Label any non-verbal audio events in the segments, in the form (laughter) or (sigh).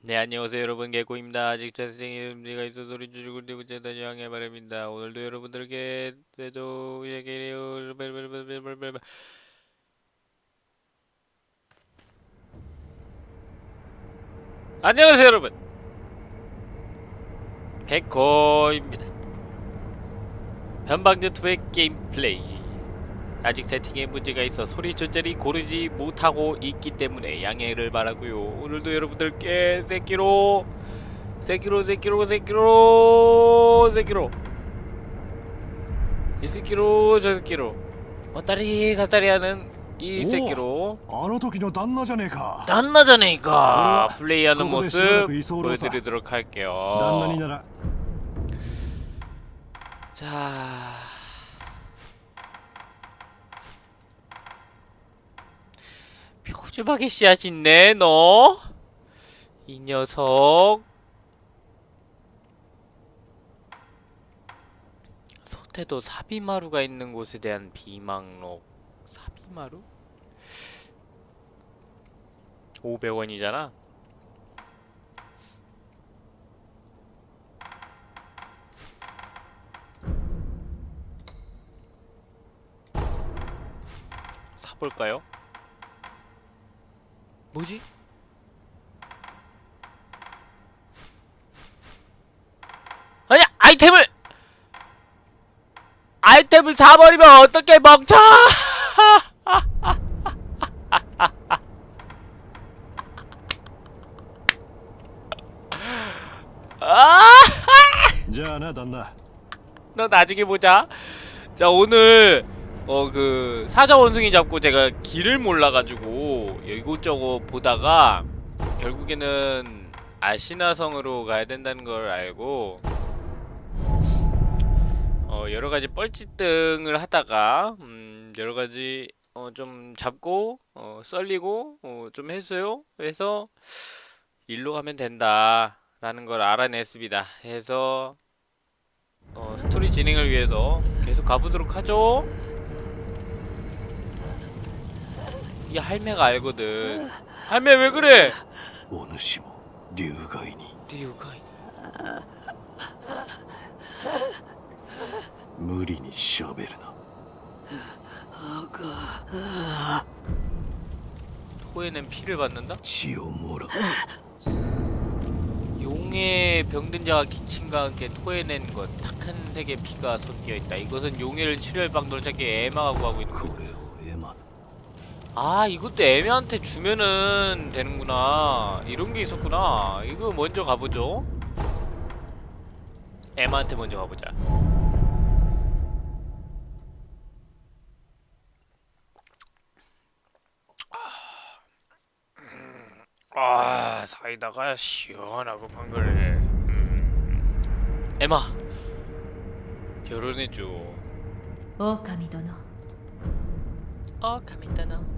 네 안녕하세요 여러분. 개코입니다. 아직 잘생긴 가 있어 소리 줄이고 내부자 양해 바랍니다. 오늘도 여러분들께 대도 얘기해요. 안녕하세요 여러분. 개코입니다. 현방 유튜브의 게임 플레이 아직 세팅에 문제가 있어 소리 조절이 고르지 못하고 있기 때문에 양해를 바라고요. 오늘도 여러분들께 새끼로 새끼로 새끼로 새끼로 새끼로. 이 새끼로 저 새끼로. 왔다리 갔다리 하는 이 새끼로. 단나자네가. 플레이하는 모습 보여드리도록 할게요. 자... 표주박의 씨앗 있네 너? 이 녀석 소태도 사비마루가 있는 곳에 대한 비망록 사비마루? 500원이잖아 사볼까요? 뭐지? 아니 아이템을 아이템을 사버리면 어떻게 멈춰 자, 나, 나. 너 나중에 보자. 자, 오늘 어 그 사자 원숭이 잡고 제가 길을 몰라가지고 이곳저곳 보다가 결국에는 아시나성으로 가야 된다는 걸 알고 어 여러 가지 뻘짓등을 하다가 음 여러 가지 어 좀 잡고 어 썰리고 어 좀 했어요. 그래서 일로 가면 된다 라는 걸 알아냈습니다. 해서 어, 스토리 진행을 위해서 계속 가보도록 하죠. 이 할매가 알거든. 할매 왜 그래? 오누시모 류가이니? 류가이니 무리니 셔베르나? 아가 토에는 피를 받는다? 지오모라? 용의 병든 자와 기침과 함께 토해낸 것 탁한 색의 피가 섞여있다. 이것은 용해를 치료할 방도를 찾기 애마가 구하고 있는 거 아 이것도 에마한테 주면은 되는구나. 이런 게 있었구나. 이거 먼저 가보죠. 에마한테 먼저 가보자. 아 사이다가 시원하고 방글해. 음. 에마 결혼해줘. 狼殿어 가민다나.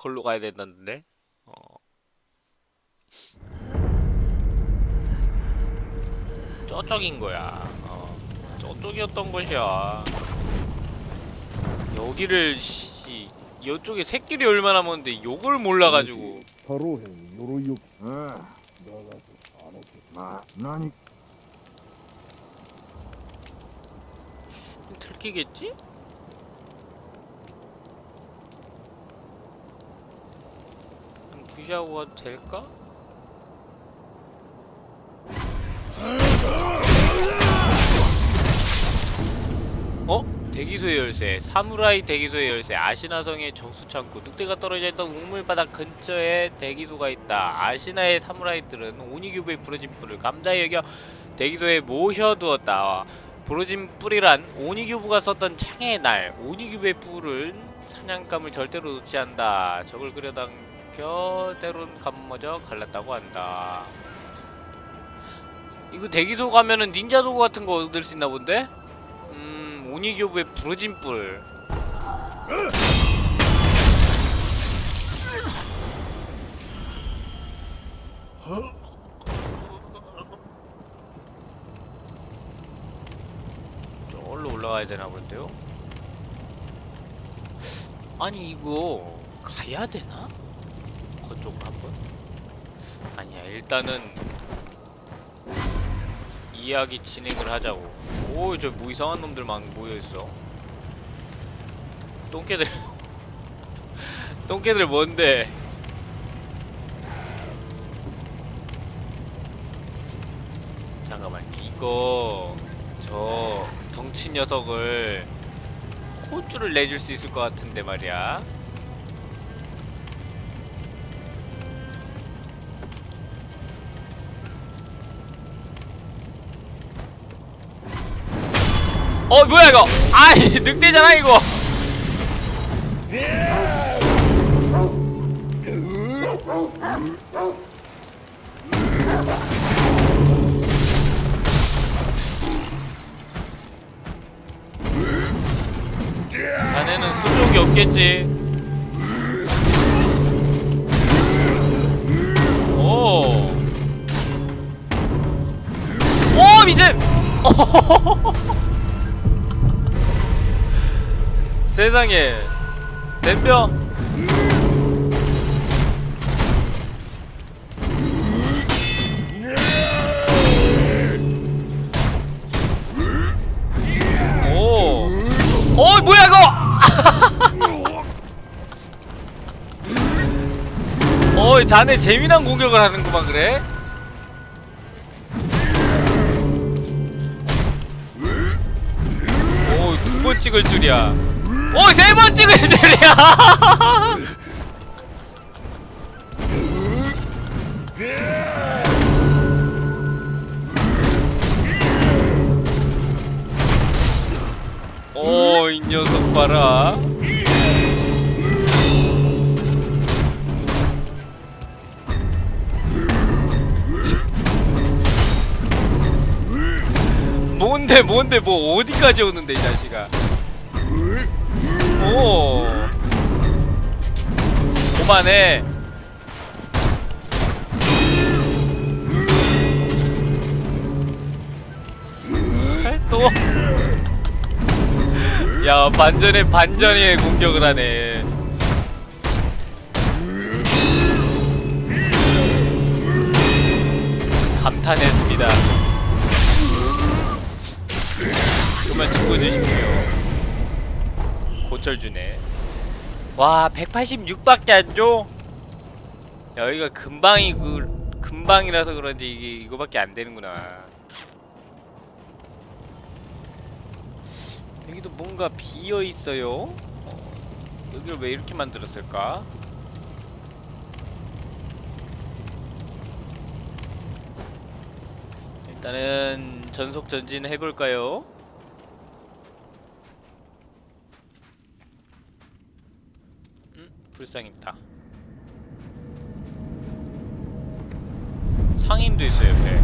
걸로 가야 된다는데? 어. 저쪽인 거야. 어. 저쪽이었던 것이야. 여기를 씨 이쪽에 새끼리 얼마나 많은데 욕을 몰라가지고. 바로 해요욕. 틀키겠지? 유지하고 가도 될까? 어? 대기소의 열쇠. 사무라이 대기소의 열쇠. 아시나성의 정수창고. 늑대가 떨어져 있던 우물바닥 근처에 대기소가 있다. 아시나의 사무라이들은 오니규브의 부러진 뿔을 감다히 여겨 대기소에 모셔두었다. 부러진 뿔이란 오니규브가 썼던 창의 날 오니규브의 뿔을 사냥감을 절대로 놓지 않다. 적을 그려당 겨 때론 감머져 갈랐다고 한다 이거 대기소 가면은 닌자 도구 같은 거 얻을 수 있나 본데? 음, 오니교부의 부러진 뿔. 저기로 올라가야 되나 본데요? 아니 이거 가야 되나? 그쪽으로 한번? 아니야 일단은 이야기 진행을 하자고. 오, 저 뭐 이상한 놈들 막 모여 있어. 똥개들. (laughs) 똥개들 뭔데? 잠깐만. 이거 저 덩치 녀석을 호주를 내줄 수 있을 것 같은데 말이야. 어 뭐야 이거? 아이 (laughs) 늑대잖아 이거. 자네는 수족이 없겠지. 오. 오 미제 (laughs) 세상에. 덤벼 오. 어 뭐야 이거? (laughs) 어 자네 재미난 공격을 하는구만 그래? 오두 번 찍을 줄이야 오, 세번 찍을 줄이야! 오, 이 녀석 봐라. 뭔데, 뭔데, 뭐, 어디까지 오는데, 이 자식아. 오 그만해 또? (laughs) 야 반전에 반전의 공격을 하네. 감탄했습니다. 그만 죽어주십시오 고철주네 와 186밖에 안 줘? 여기가 금방이 그 금방이라서 그런지 이게 이거밖에 안 되는구나 여기도 뭔가 비어 있어요. 어, 여기를 왜 이렇게 만들었을까? 일단은 전속 전진 해볼까요? 음, 불쌍입니다. 상인도 있어요 옆에.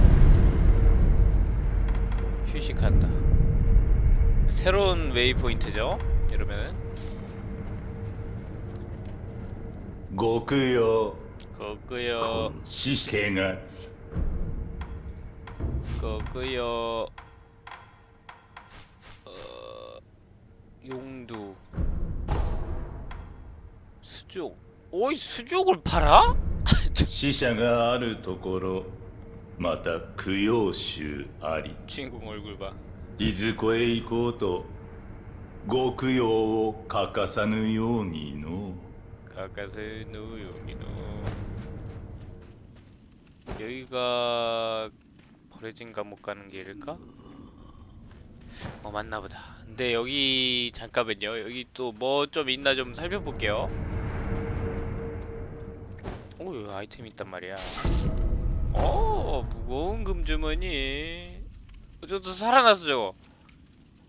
휴식한다. 새로운 웨이포인트죠 이러면은. 고크요. 고크요. 시생아. 고크요. 어... 용두. 수족. 오이 수족을 팔아? (laughs) 시샤가 아는 도코로 마타 구요슈 아리. 친구 얼굴 봐. 이즈코에 이코토 고쿠요오 가까사누 요니노. 가까사누 요니노. 여기가 버려진 감옥 가는 길일까? 어 맞나보다. 근데 여기 잠깐만요. 여기 또 뭐 좀 있나 좀 살펴볼게요. 오, 여기 아이템 있단 말이야. 어, 무거운 금주머니. 어, 저도 살아났어 저거.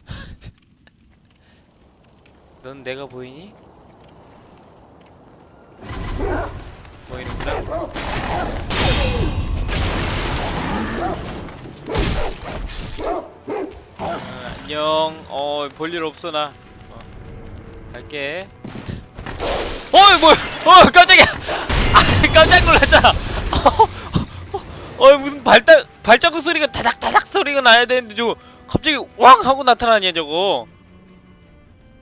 (laughs) 넌 내가 보이니? 보이는구나. 어, 안녕. 어, 볼일 없어 나. 어, 갈게. 어이 뭐야? 어 깜짝이야. 아, 깜짝 놀랐잖아. 어 무슨 발딱 발자국 소리가 다닥다닥 소리가 나야 되는데 저거 갑자기 왕 하고 나타나냐 저거.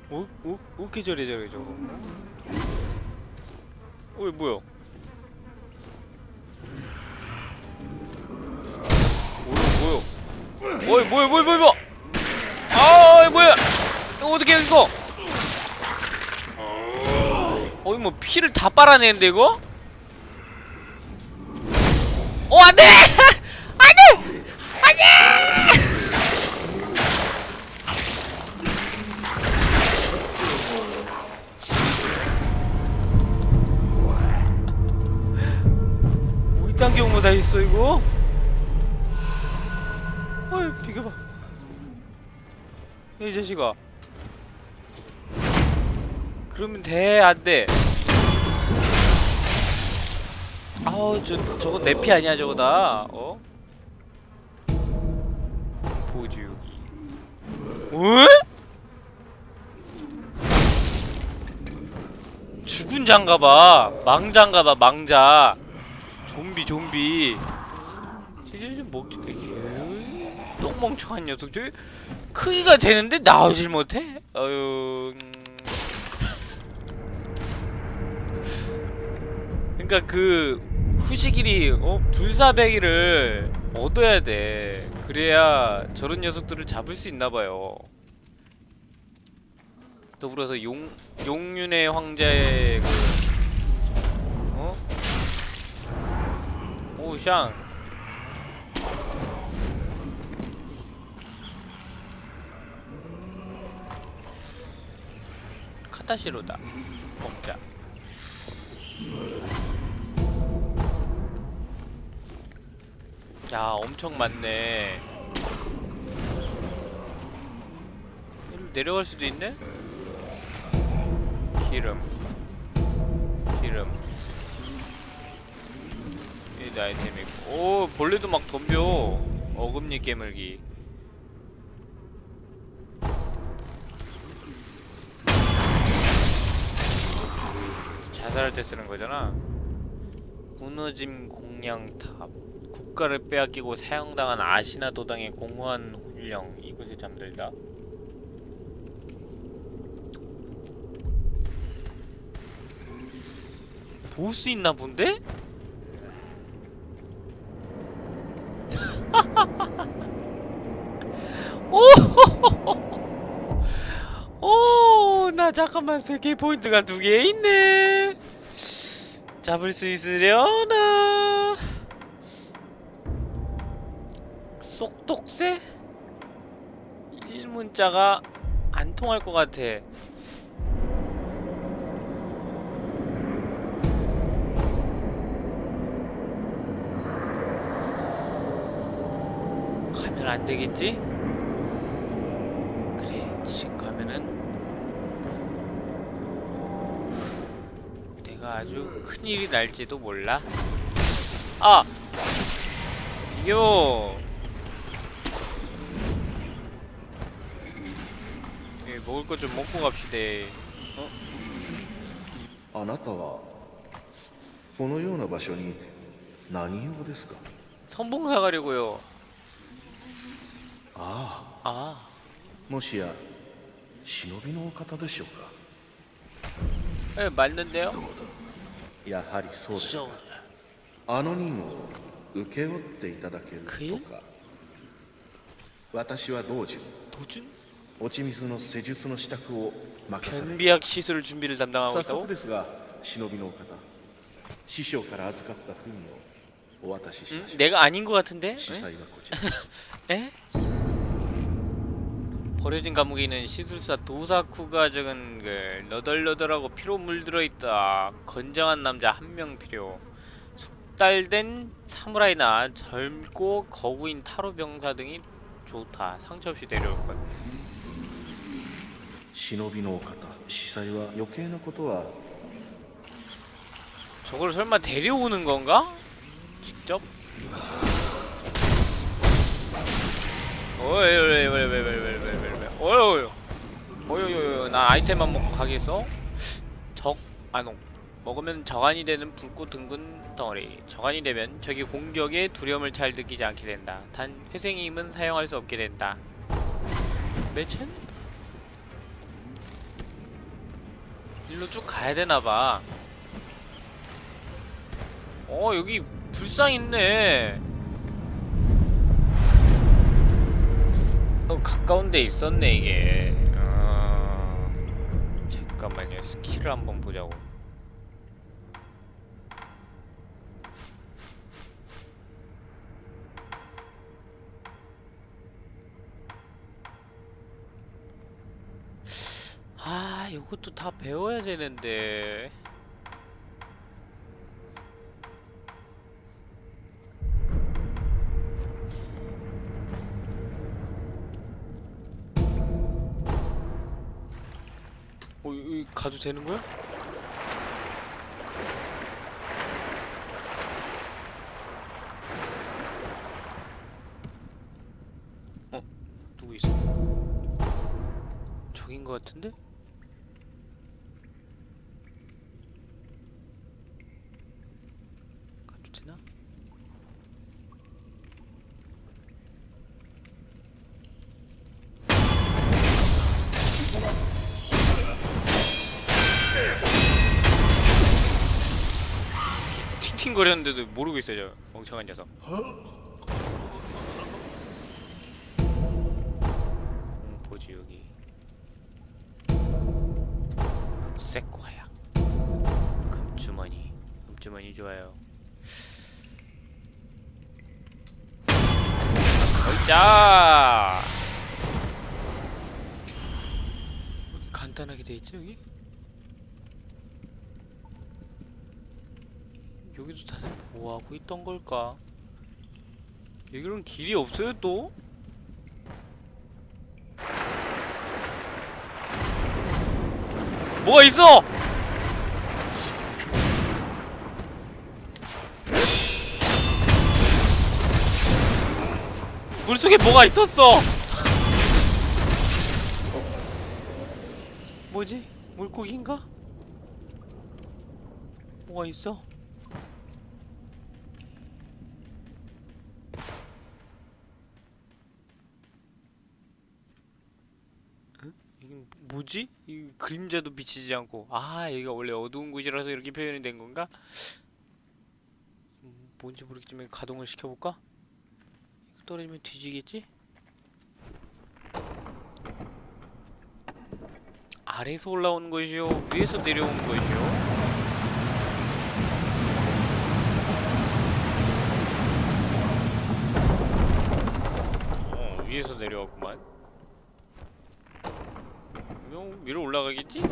어? 어? 저래 저래 저거. 어이 뭐야? 뭐야 뭐야? 어이 뭐야 뭐야 뭐야 뭐야? 아 뭐야? 어떻게 이거? 어이 뭐 피를 다 빨아내는데 이거? 어 안돼! 안돼! 안돼! 뭐 경우가 다 있어 이거? 어이 비켜봐 이 자식아 그러면 돼 안돼 아우 저 저거 내피 아니야 저거 다. 어? 보주기. 어? 죽은 장가봐. 망자인가봐 망자. 좀비 좀비. 진짜 좀 먹지 똥멍청한 녀석. 저 크기가 되는데 나오질 못해? 어휴 음. 그러니까 그 후시길이 어 불사배기를 얻어야 돼. 그래야 저런 녀석들을 잡을 수 있나 봐요. 더불어서 용 용윤의 황제의 그 어? 오샹. 카타시로다 먹자 야 엄청 많네. 내려갈 수도 있네? 기름. 기름. 이 아이템 있고. 오 벌레도 막 덤벼. 어금니 깨물기. 자살할 때 쓰는 거잖아. 무너짐 공양탑 국가를 빼앗기고 사형당한 아시나 도당의 공허한 훈령 이곳에 잠들다 볼 수 있나 본데? (laughs) 오! (laughs) 오, 나 잠깐만 세계 포인트가 두 개 있네. 잡을 수 있으려나? 쏙독새? 일문자가 안 통할 것 같아. 가면 안 되겠지? 그래, 지금 가면은 내가 아주 큰일이 날지도 몰라. 아! 요! 예, 먹을 것 좀 먹고 갑시다. あなたはこのような場所に何用ですか 선봉사 가려고요. あ 아, あもしや忍びのお方でしょうか 예, 맞는데요? やはりそうですか 쇼. あの任を請け負っていただけるくとか私は道中 도준? 변비약 시술 준비를 담당하고 있다고? 응? 내가 아닌 것 같은데? (laughs) 에? 버려진 감옥에 있는 시술사 도사쿠가 적은 글 너덜너덜하고 피로 물들어 있다 건장한 남자 한 명 필요 숙달된 사무라이나 젊고 거구인 타로 병사 등이 좋다 상처 없이 데려올 것 忍びのお方司祭は余計なことは 저걸 설마 데려오는 건가? 직접? 어이 왜 왜 왜 왜 왜 왜 왜왜 어이 어이 나 아이템만 먹고 가겠어? 적 안옥 먹으면 적안이 되는 불꽃 둥근 덩어리 적안이 되면 적이 공격에 두려움을 잘 느끼지 않게 된다 단 회생의 힘은 사용할 수 없게 된다 매천? 일로 쭉 가야 되나봐. 어 여기 불상 있네. 어 가까운 데 있었네 이게. 아... 잠깐만요. 스킬을 한번 보자고 아 이것도 다 배워야 되는데 어, 여기 가도 되는 거야? 어? 누구 있어? 저긴 거 같은데? 가도 되나? 팅팅거렸는데도 모르고 있어요 저 멍청한 녀석. 음, 뭐지 여기. 과약 금주머니. 금주머니 좋아요. 여기 간단하게 돼 있지 여기? 여기도 다들 뭐하고 있던 걸까? 여기로는 길이 없어요 또? 뭐가 있어! 물속에 뭐가 있었어! 뭐지? 물고기인가? 뭐가 있어? 이게 뭐지? 이 그림자도 비치지 않고 아 여기가 원래 어두운 곳이라서 이렇게 표현이 된 건가? 음, 뭔지 모르겠지만 가동을 시켜볼까? 이거 떨어지면 뒤지겠지? 아래에서 올라오는 것이요 위에서 내려오는 것이요 어 위에서 내려왔구만 위로 올라가겠지?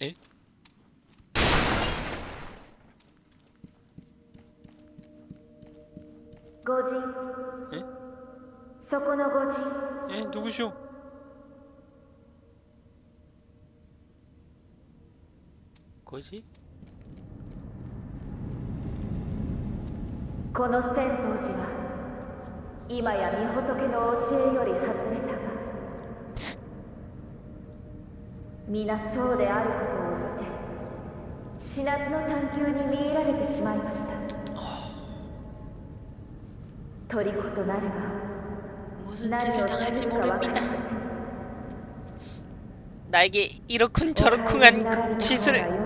에? 에? 에? 누구시오? 5時この千宝寺は今や御仏の教えより外れたが皆そうであることを捨て死なずの探求に見入られてしまいました。虜となれば何をさるか分かり나에게이렇쿵저러쿵한 짓을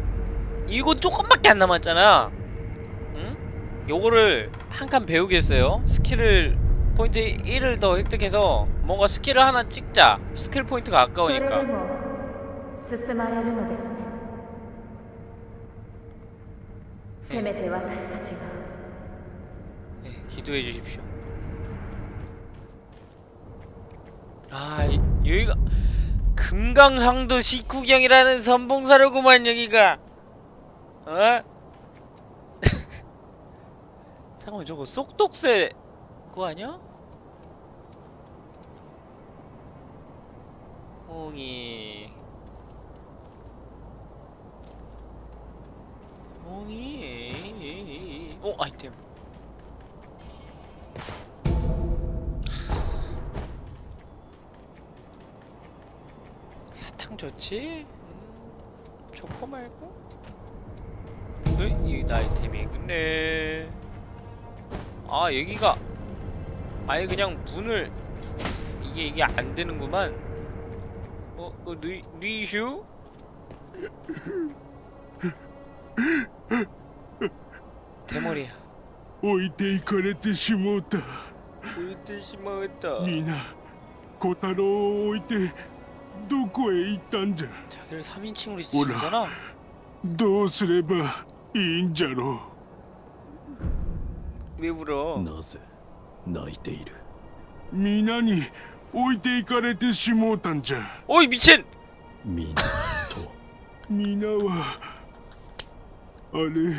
이거 조금밖에 안 남았잖아. 응? 요거를 한 칸 배우겠어요. skill을 포인트 1을 더 획득해서 뭔가 skill을 하나 찍자. 스킬 포인트가 아까우니까. 네, 네 기도해 주십시오. 아 여기가 금강상도 식후경이라는 선봉사로구만 여기가. 어? (laughs) 잠깐만 저거 쏙독새 그거 아니야? 옹이 옹이 어 아이템 사탕 좋지? 음, 좋고 말고? 으이, 이거 아이템이 근데 아 여기가 아예 그냥 문을 이게 이게 안 되는구만 어? 그 리, 리슈? 대머리야 置いていかれてしもうた 보이てしまった皆小太郎を置いてどこへ行ったんじゃ 자기를 3인칭으로 오라. 지잖아 どうすれば いいんじゃろう。なぜ泣いている？皆に置いていかれてしもうたんじゃ。おい、みちん皆と。(laughs) 皆は、あれ、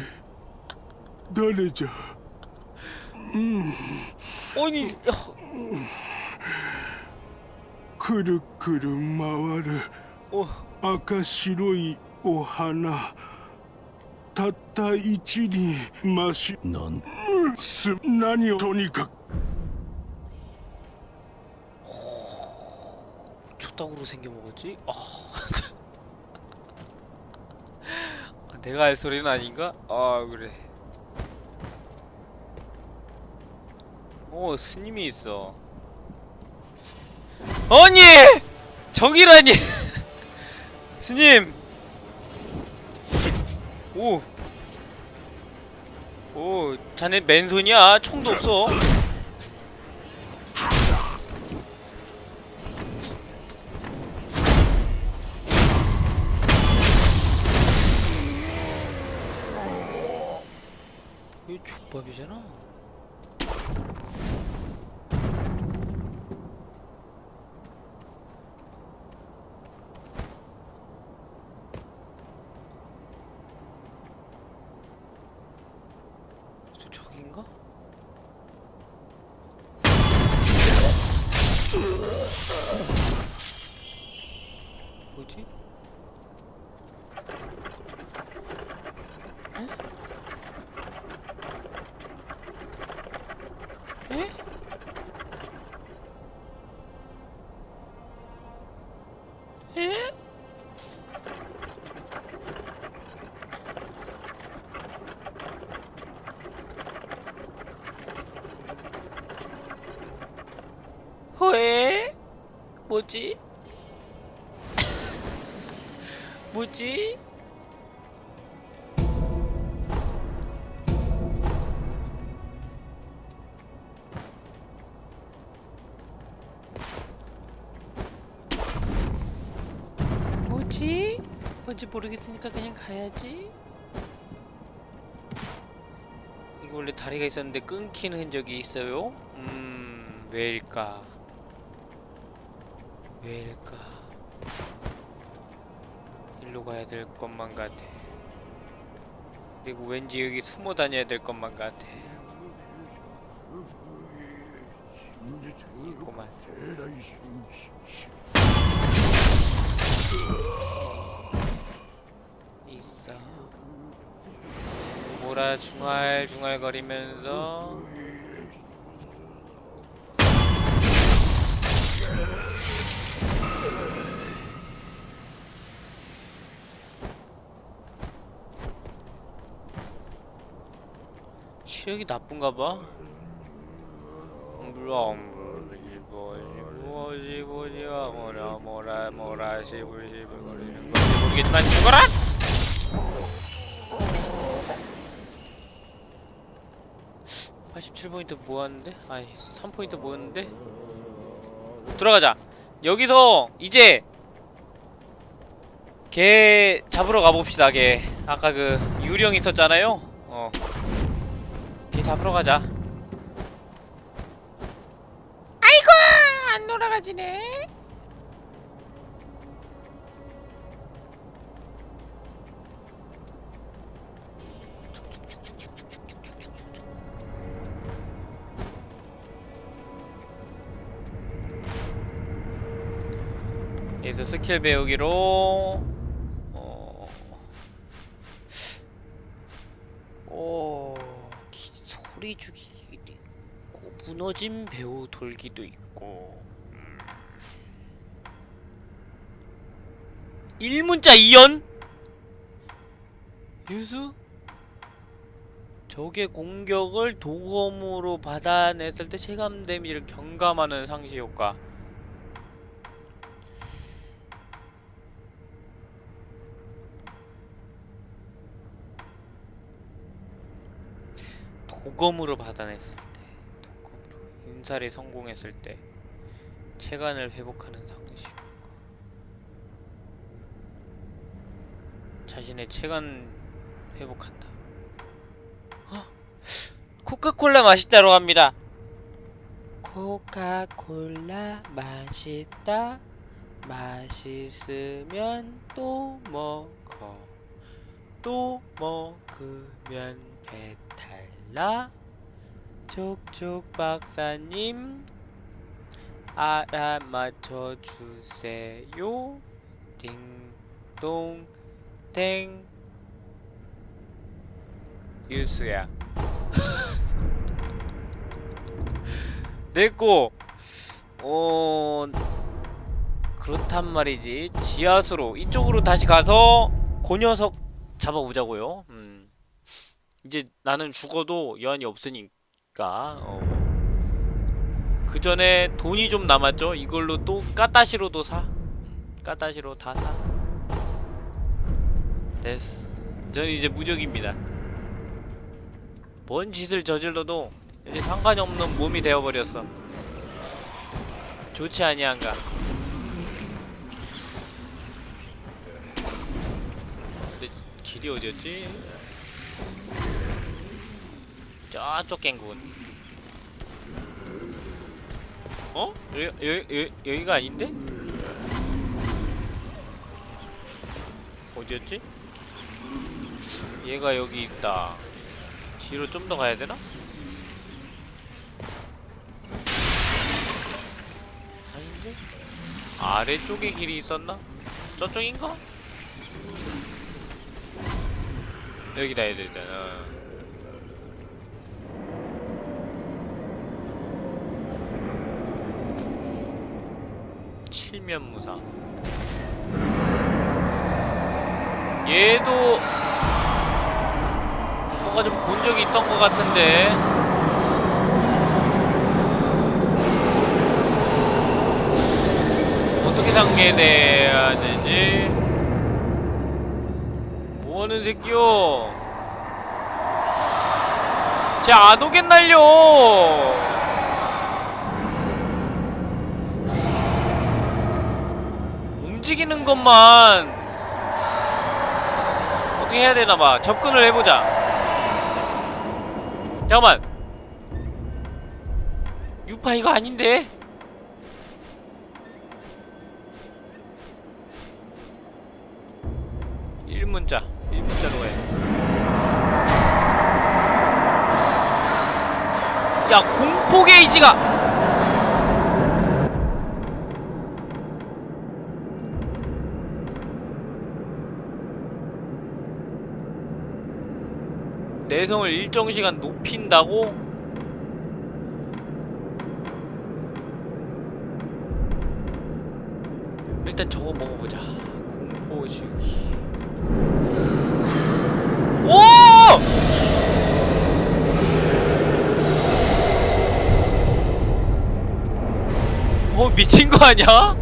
誰じゃ？うん。おいに、くるくる回る赤白いお花。たった一輪ましなんす何をとにかく 족닭으로 생겨 먹었지? 아, (laughs) 아, 내가 할 소리는 아닌가? 아 그래. 오 스님이 있어. 아니 저기라니 (laughs) 스님. 오. 오 자네 맨손이야 총도 없어. 이거 족밥이잖아. 저 저긴가? 뭐지? 뭐지? (laughs) 뭐지? 뭐지? 뭔지 모르겠으니까 그냥 가야지. 이거 원래 다리가 있었는데 끊긴 흔적이 있어요? 음, 왜일까? 왜일까? 일로 가야 될 것만 같아. 그리고 왠지 여기 숨어 다녀야 될 것만 같아. 나쁜가 봐. 물론 무엇이 보지와 뭐라 뭐라 뭐라 시불시불 거리는 건지 모르겠지만 죽어라! (87포인트) 모았는데? 아니 (3포인트) 모였는데? 들어가자 여기서 이제 개 잡으러 가봅시다 개 아까 그 유령 있었잖아요 어개 잡으러 가자. 아이고 안 돌아가지네. 여기서 스킬 배우기로 어... 오... 기- 소리 죽이기도 있고 무너진 배우 돌기도 있고 음. 일문자 이연? 유수? 적의 공격을 도검으로 받아냈을 때 체감 데미지를 경감하는 상시 효과 도검으로 받아냈을 때 도검으로 인살에 성공했을 때 체간을 회복하는 효과 자신의 체간 회복한다. 어? 코카콜라 맛있다로 합니다. 코카콜라 맛있다. 맛있으면 또 먹어. 또 먹으면 배탈 나 촉촉 박사님 알아맞혀 주세요. 딩동 땡. 유수야. (laughs) 내꺼 어 그렇단 말이지. 지하수로 이쪽으로 다시 가서 그 녀석 잡아보자고요. 음. 이제 나는 죽어도 여한이 없으니까 어. 그 전에 돈이 좀 남았죠. 이걸로 또 까따시로도 사. 음, 까따시로 다 사. 됐어. 저는 이제 무적입니다. 뭔 짓을 저질러도 이제 상관이 없는 몸이 되어버렸어. 좋지 아니한가? 근데 길이 어디였지? 저쪽 갱군 어? 여기, 여기, 여기, 여기가 아닌데? 어디였지? 얘가 여기 있다 뒤로 좀 더 가야 되나? 아닌데? 아래쪽에 길이 있었나? 저쪽인가? 여기다 해야 되잖아 칠면무사 얘도 뭔가 좀 본 적이 있던 것 같은데 어떻게 상계돼야 되지? 뭐하는 새끼요? 쟤안 오겠날려! 움직이는 것만 어떻게 해야 되나봐. 접근을 해보자. 잠깐만. 유파 이거 아닌데? 일문자. 일문자로 해. 야, 공포 게이지가! 내성을 일정 시간 높인다고? 일단 저거 먹어보자 공포주기 오! 어 미친 거 아니야?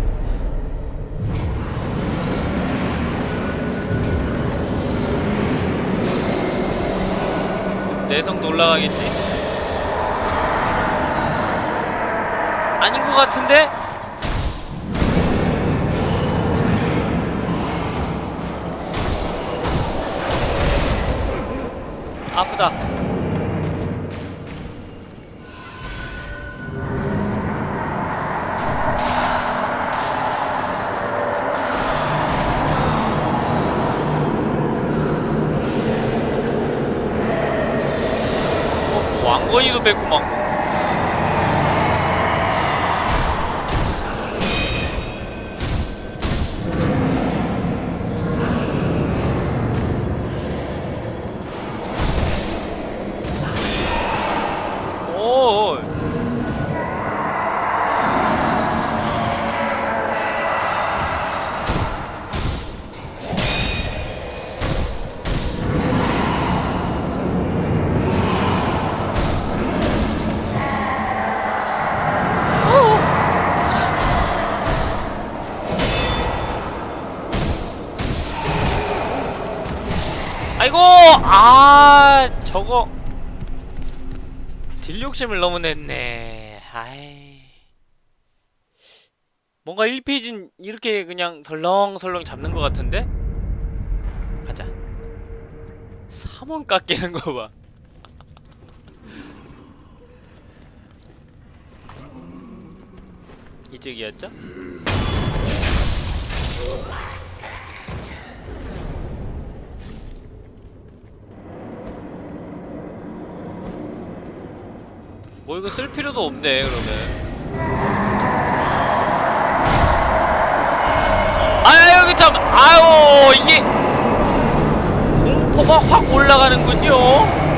내성도 올라가겠지? 아닌 것 같은데? 아프다. 저거 딜 욕심을 너무 냈네 아이 뭔가 1페이지는 이렇게 그냥 설렁설렁 잡는 것 같은데? 가자 3원 깎이는 거봐 (laughs) 이쪽이었죠? 이거 쓸 필요도 없네 그러면. 아 여기 참 아유 이게. 공포가 확 올라가는군요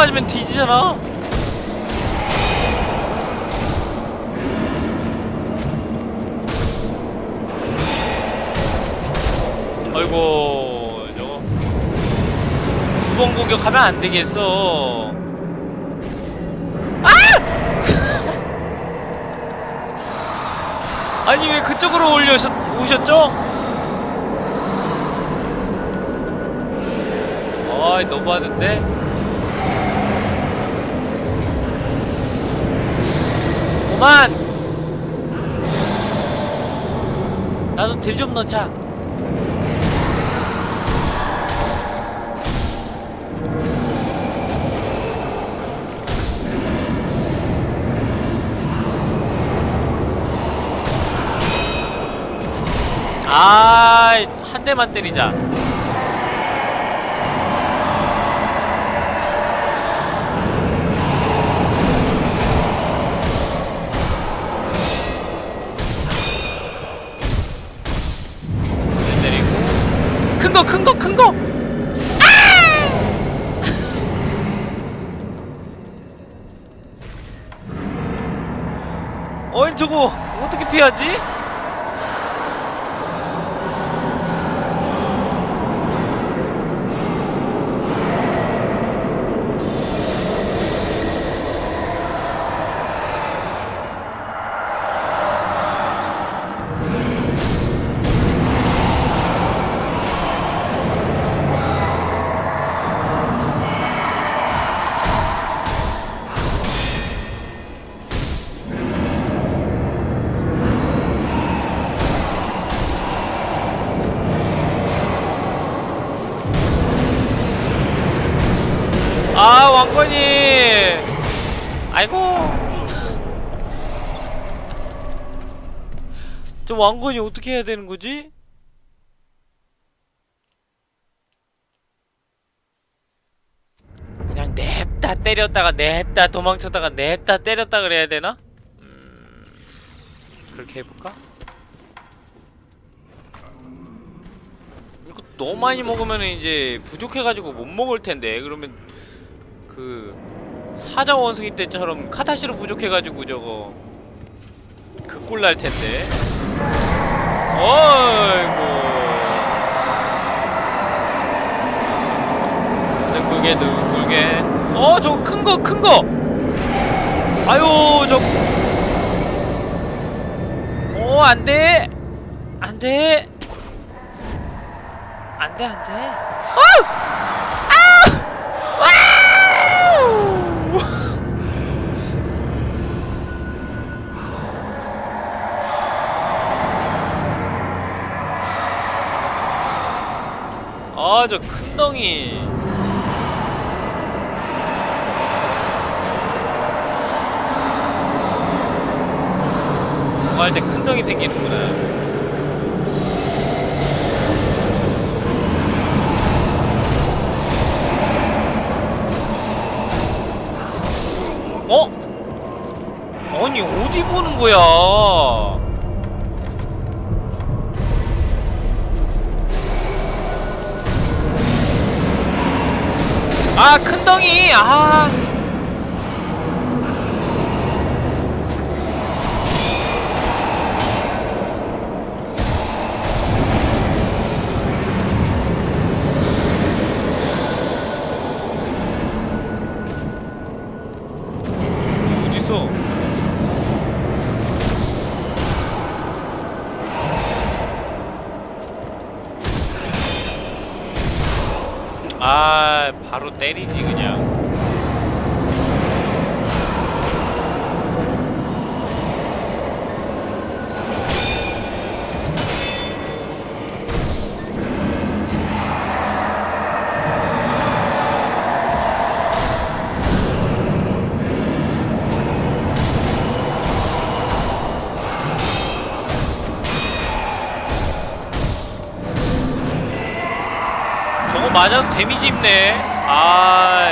맞으면 뒤지잖아. 아이고, 저거. 두 번 공격하면 안 되겠어. 아! (laughs) 아니, 왜 그쪽으로 올려셨, 오셨죠? 어이 너무하는데? 그만! 나도 딜 좀 넣자 아이 한 대만 때리자 어떻게 피하지? 왕건이 아이고 저 왕건이 어떻게 해야 되는 거지? 그냥 냅다 때렸다가 냅다 도망쳤다가 냅다 때렸다 그래야 되나? 음... 그렇게 해볼까? 이거 너무 많이 먹으면 이제 부족해가지고 못 먹을 텐데 그러면 그 사자 원숭이 때처럼 카타시로 부족해가지고 저거 그 꼴 날 텐데. 어이구. 둥글게 둥글게. 어, 저거 큰 거, 큰 거. 아유, 저. 어, 안 돼. 안 돼. 안 돼, 안 돼. 아 아, 저 큰 덩이. 저거 할 때 큰 덩이 생기는구나. 어? 아니 어디 보는 거야? 아 큰 덩이. 아 데미지 입네 아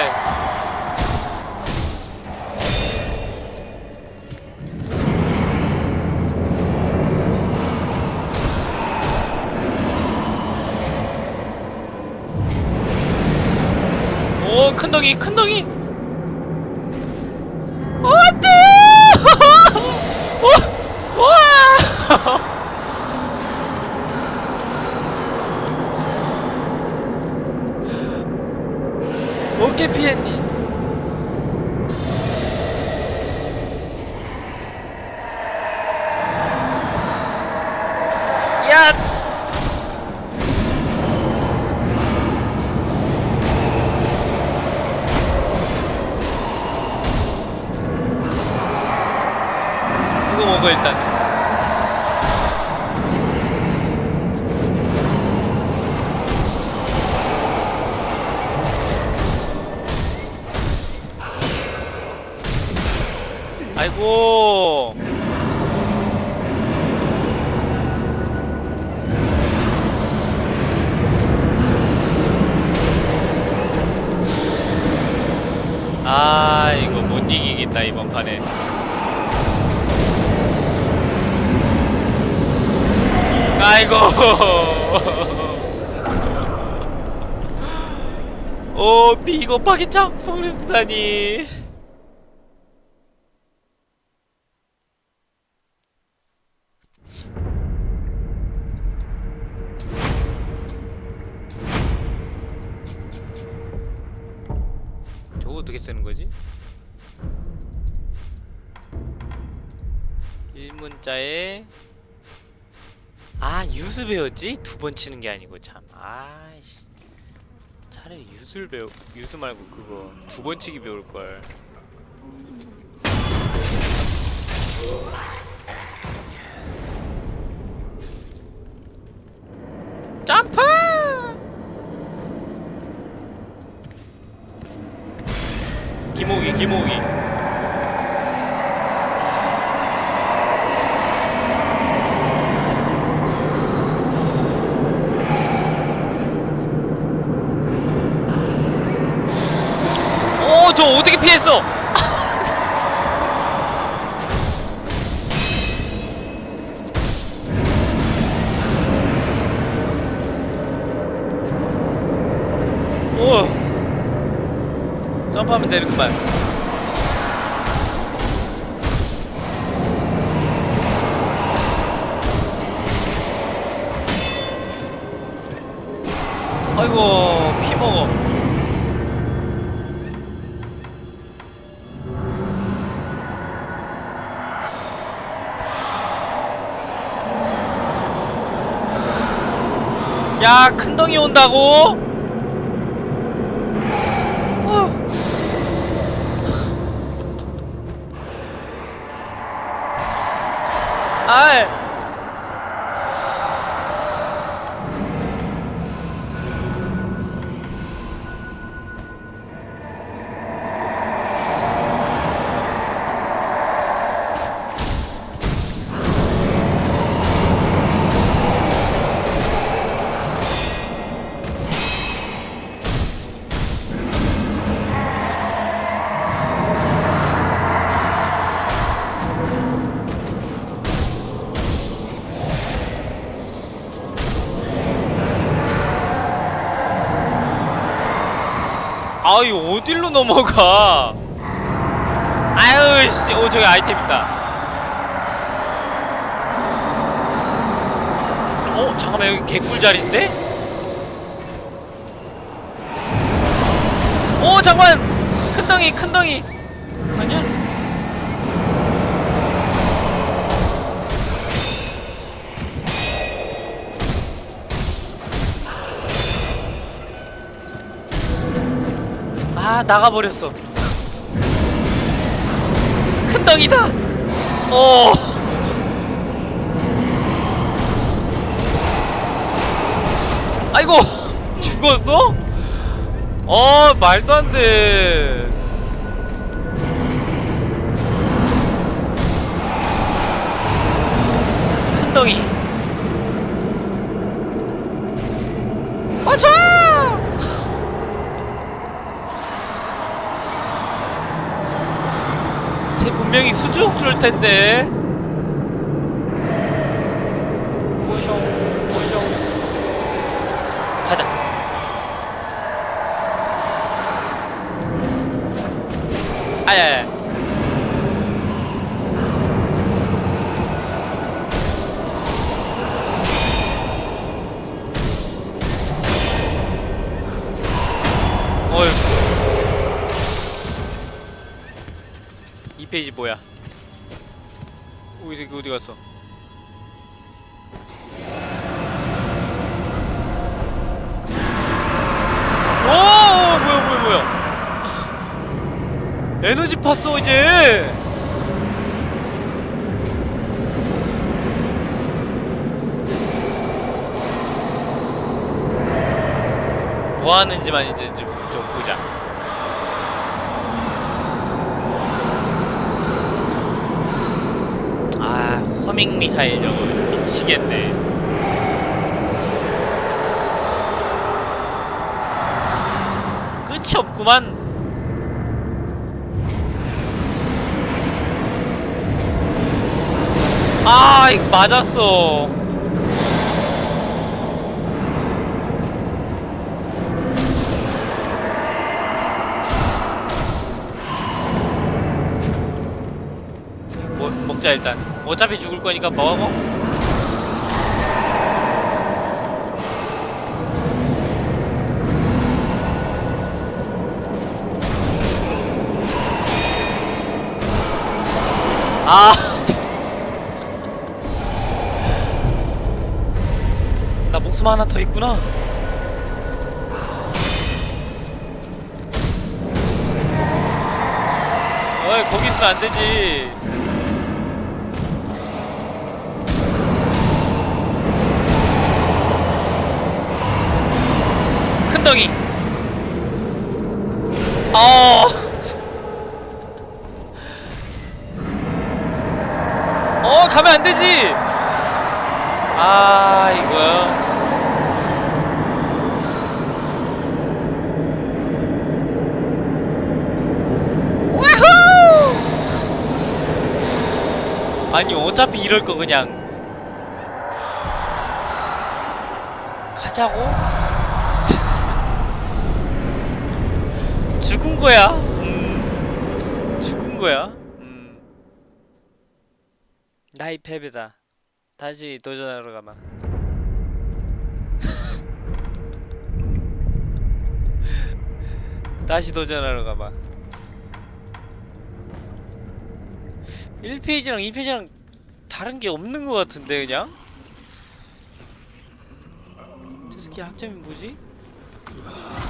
오, 큰 덩이, 큰 덩이! 겁하게 짝풍을 쓰다니. 저거 어떻게 쓰는 거지? 일문자에 아 유수 배웠지? 두 번 치는 게 아니고 참 아이씨 차라리 유수를 배우 유수 말고 그거 두 번 치기 배울 걸 점프! 기모기 기모기 저 어떻게 피했어? 오. 점프하면 되는구만 아이고 야 큰덩이 온다고? 어딜로 넘어가. 아유 씨 오 저기 아이템 있다. 어 잠깐만 여기 개꿀 자리인데? 오 잠깐 큰덩이 큰덩이 나가버렸어. 큰 덩이다. 어. 아이고 (laughs) 죽었어? 어 말도 안돼. 큰 덩이 맞춰 쟤 분명히 수juk 줄 텐데. 뭐 하는지만 이제 좀, 좀 보자. 아 허밍 미사일 저거 미치겠네. 끝이 없구만. 아 이거 맞았어 거니까 먹어 아. (laughs) 나 목숨 하나 더 있구나. 어이 거기 있으면 안 되지 엉덩이 어 어, 가면 안 되지! 아, 이거요. 아니 어차피 이럴 거 그냥 가자고? 죽은 거야. 음. 죽은 거야. 음. 나의 패배다. 다시 도전하러 가마. (laughs) 다시 도전하러 가봐. 1페이지랑 2페이지랑 다른 게 없는 것 같은데 그냥? 저 새끼 학점이 뭐지?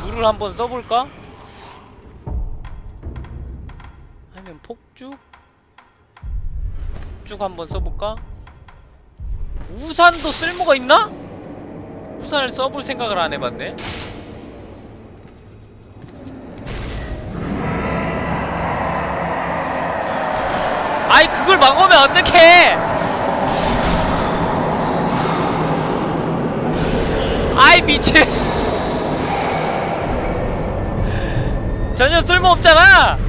물을 한번 써볼까? 폭죽 한번 써볼까? 우산도 쓸모가 있나? 우산을 써볼 생각을 안 해봤네. 아이 그걸 막으면 어떡해! 아이 미친! (laughs) 전혀 쓸모 없잖아.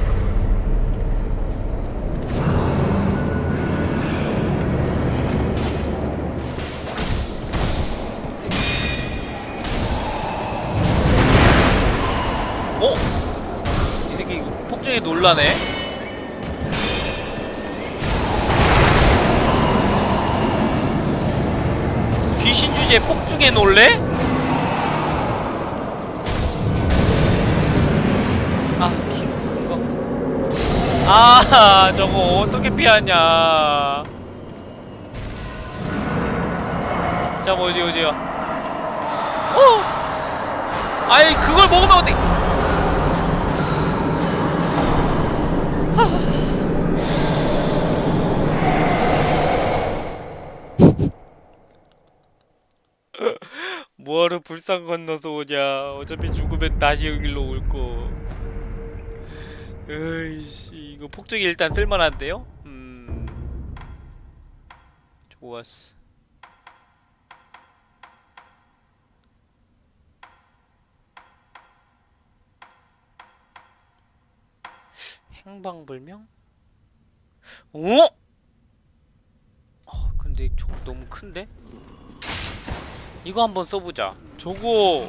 놀라네. 귀신 주제 폭죽에 놀래? 아, 키 그거. 아, (laughs) 저거 어떻게 피하냐? 저거 어디 어디야? 어! 아이 그걸 먹으면 어디? 뭐하러 불상 건너서 오냐 어차피 죽으면 다시 여기로 올거 으이씨 이거 폭죽이 일단 쓸만한데요? 음 좋았어 행방불명? 어? 어 근데 저거 너무 큰데? 이거 한번 써보자. 저거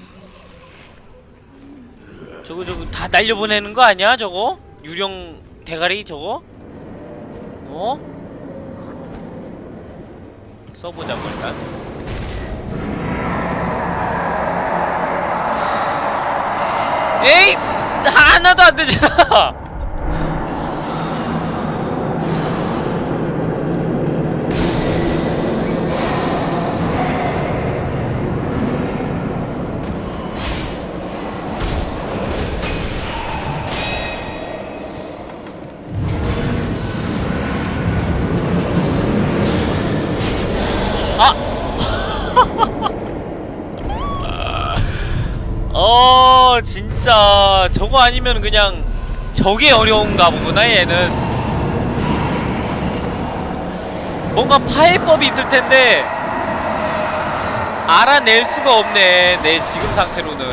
저거 저거 다 날려보내는 거 아니야? 저거 유령 대가리 저거? 어? 써보자고 일단. 에이 하나도 안 되잖아. 진짜 저거 아니면 그냥 저게 어려운가 보구나 얘는. 뭔가 파해법이 있을 텐데 알아낼 수가 없네 내 지금 상태로는.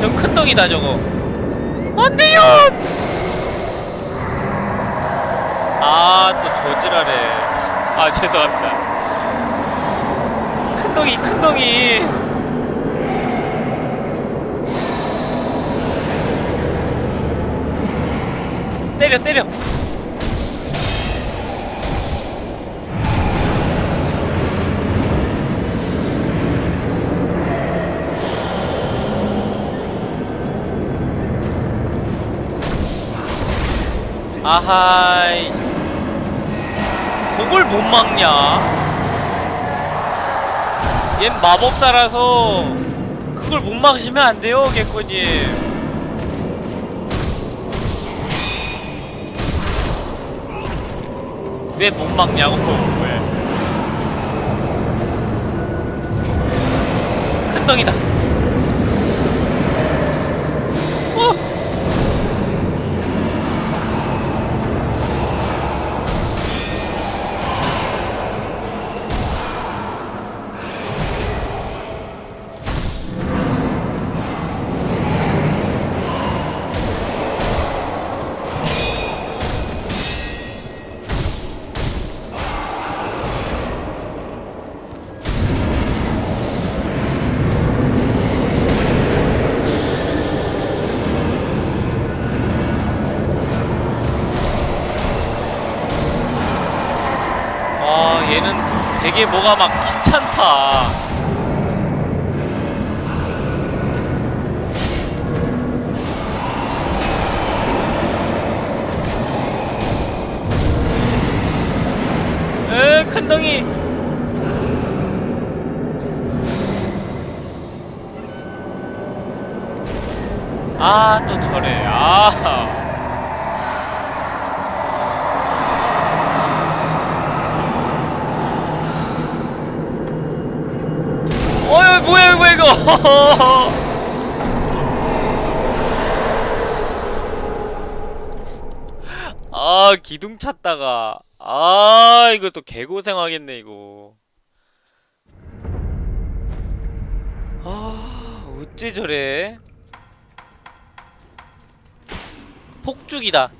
저 큰 덩이다 저거. 안돼요! 아 또 저지랄해 아 죄송합니다. 큰 덩이 큰 덩이 때려 때려. 아하이. 그걸 못 막냐? 얜 마법사라서 그걸 못 막으시면 안 돼요, 개코님. 왜 못 막냐고, 왜? 큰 덩이다. 기둥 찾다가. 아, 이거 또 개고생하겠네, 이거. 아, 어째 저래? 폭죽이다.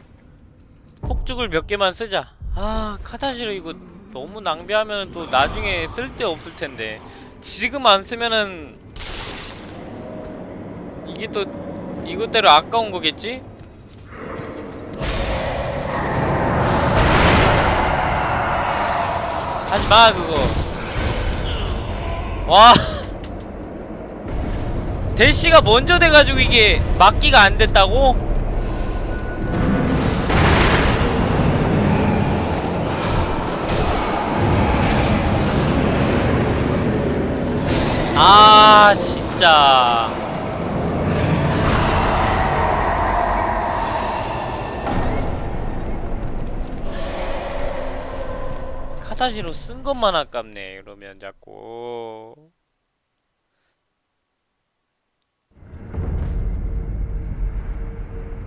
폭죽을 몇 개만 쓰자. 아, 카타시로 이거 너무 낭비하면 또 나중에 쓸데 없을 텐데. 지금 안 쓰면은 이게 또 이것대로 아까운 거겠지? 하지마 그거. 와. (laughs) 대시가 먼저 돼가지고 이게 막기가 안 됐다고? 아 진짜 카타시로 쓴 것만 아깝네 이러면 자꾸.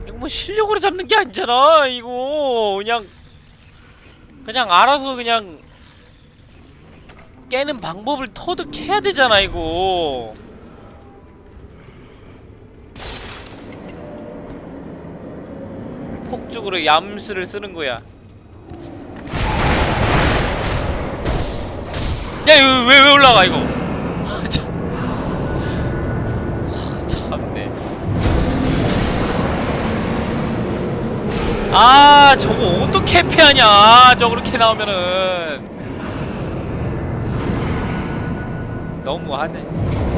이거 뭐 실력으로 잡는 게 아니잖아 이거. 그냥 그냥 알아서 그냥 깨는 방법을 터득해야 되잖아 이거. 폭죽으로 얌수를 쓰는 거야 야 이거 왜, 왜 올라가 이거 참. 하, 참네 아 저거 어떻게 피하냐 저 그렇게 나오면은 너무하네.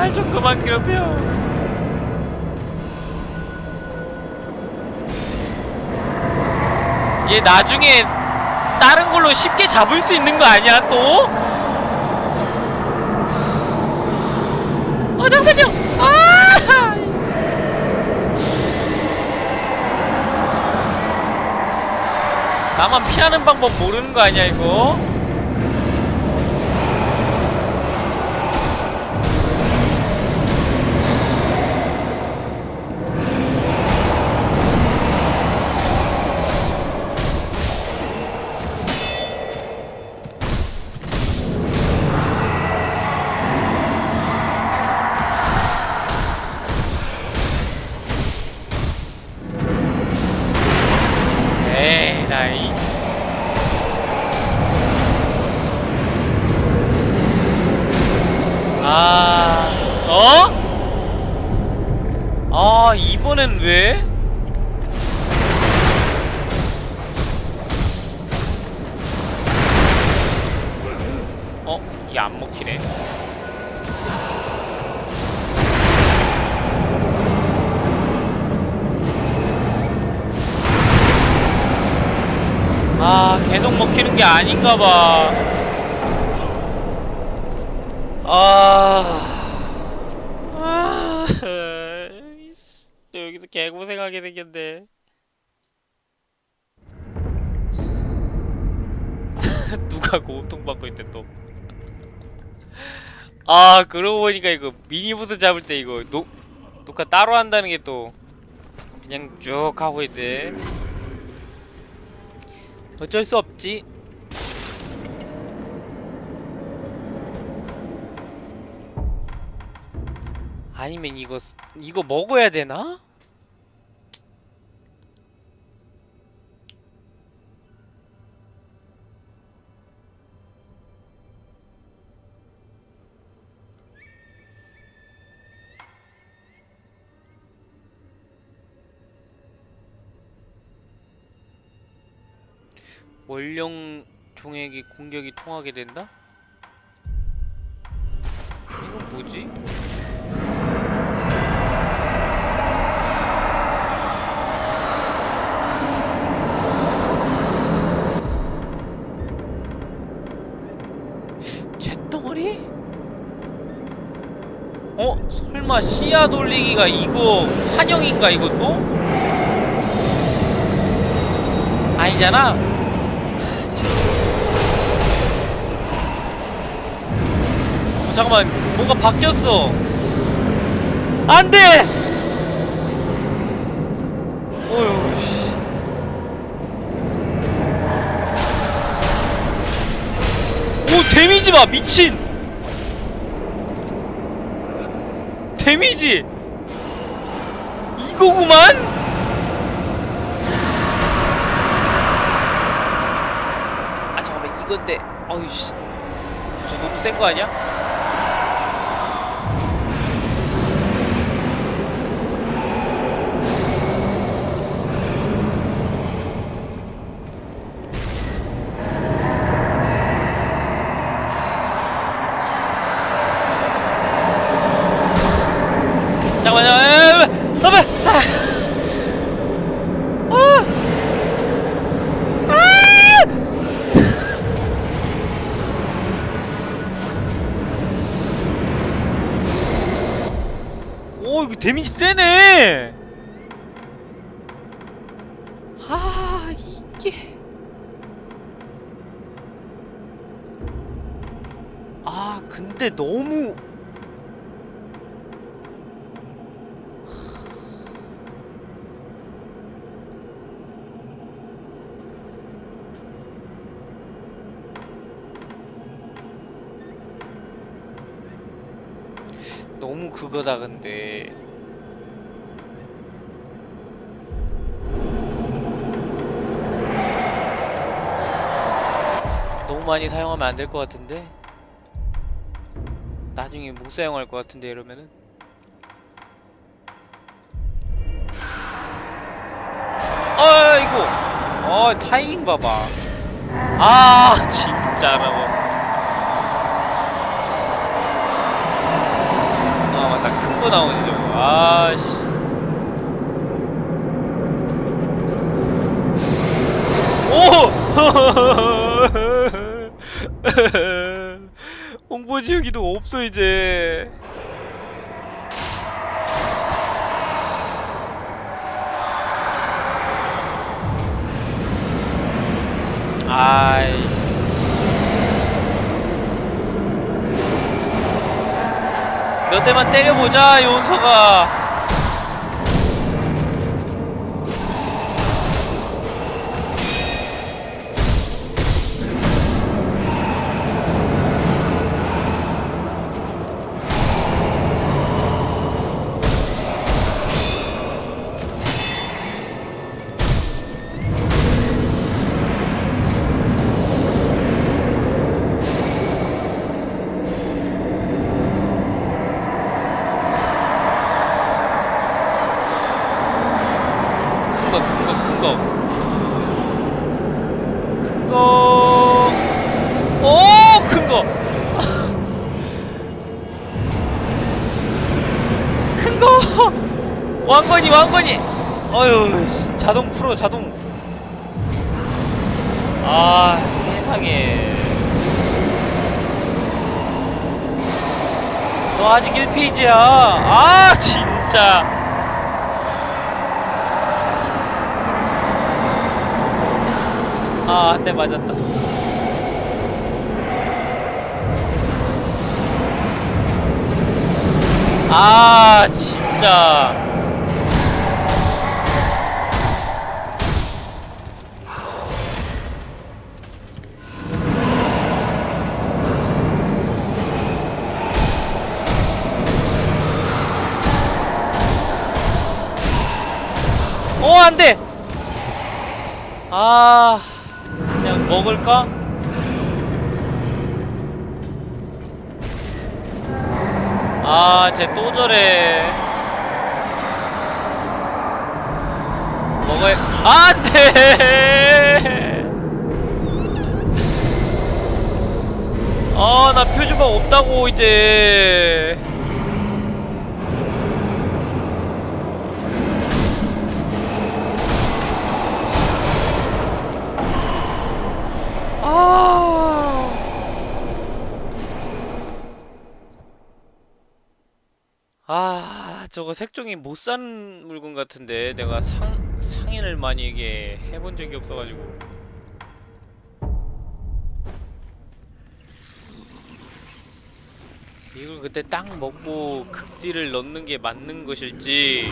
날 좀 그만 괴롭혀. 얘 나중에 다른 걸로 쉽게 잡을 수 있는 거 아니야 또? 어 잠깐요. 아! 나만 피하는 방법 모르는 거 아니야 이거? 게 아닌가 봐. 아. 아. 여기서 개고생하게 생겼네. (laughs) 누가 고통 받고 있대 또. 아 그러고 보니까 이거 미니보스 잡을 때 이거 녹 녹화 따로 한다는 게 또 그냥 쭉 하고 있대. 어쩔 수 없지. 아니면 이거 이거 먹어야 되나? 원령 종에게 공격이 통하게 된다? 이건 뭐지? 설마 씨앗 돌리기가 이거 환영인가 이것도? 아니잖아? 어, 잠깐만 뭔가 바뀌었어 안돼! 어휴 씨. 오 데미지 봐 미친 데미지! 이거구만! 아 잠깐만 이건데 어휴 씨저 너무 센 거 아니야? 많이 사용하면 안 될 것 같은데? 나중에 못 사용할 것 같은데 이러면은? 아 이거 어 타이밍 봐봐. 아 (laughs) 진짜 라고 아 맞다. 큰 거 나오지 저거. 아씨. 오! (laughs) (laughs) 홍보 지우기도 없어 이제. 아이. 몇 대만 때려보자 요원서가 페이지야. 아, 진짜. 아, 한 대 맞았다. 아, 진짜. 안돼. 아 그냥 먹을까? 아쟤 또 저래. 먹어야 안돼! 아나 표준방 없다고 이제. 아, 저거 색종이 못 사는 물건 같은데 내가 상 상인을 많이 이게 해본 적이 없어가지고. 이걸 그때 딱 먹고 극딜을 넣는 게 맞는 것일지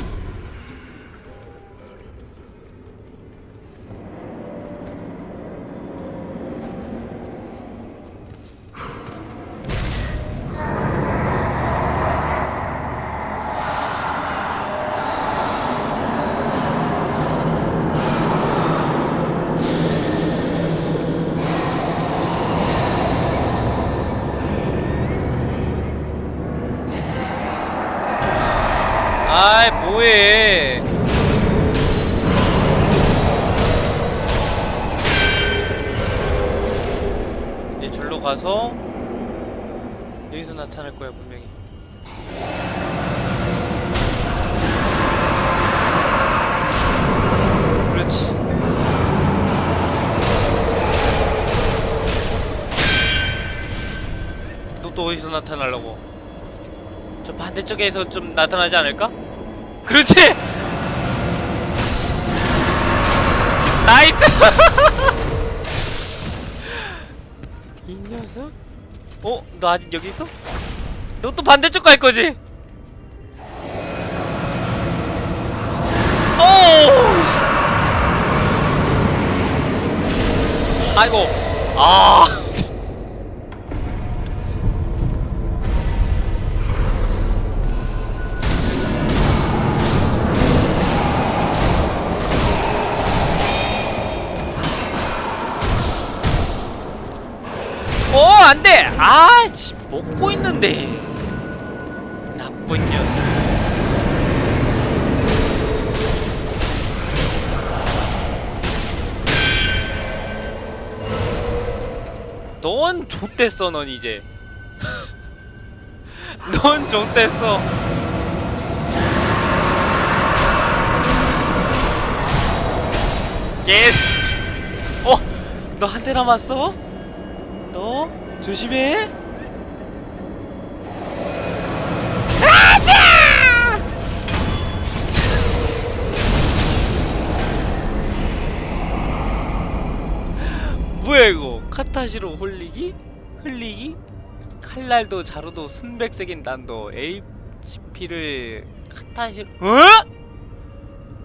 저 반대쪽에서 좀 나타나지 않을까? 그렇지! nice! (laughs) 이 녀석? 어? 너 아직 여기 있어? 너 또 반대쪽 갈 거지? 오! 아이고. 아. 먹고 있는데. 나쁜 녀석. 넌 좆됐어, 넌 이제. (laughs) 넌 좆됐어. 예. 어, 너 한 대 남았어? 너 조심해. 카타시로 홀리기? 흘리기? 칼날도 자루도 순백색인 단도 HP를 카타시로 어?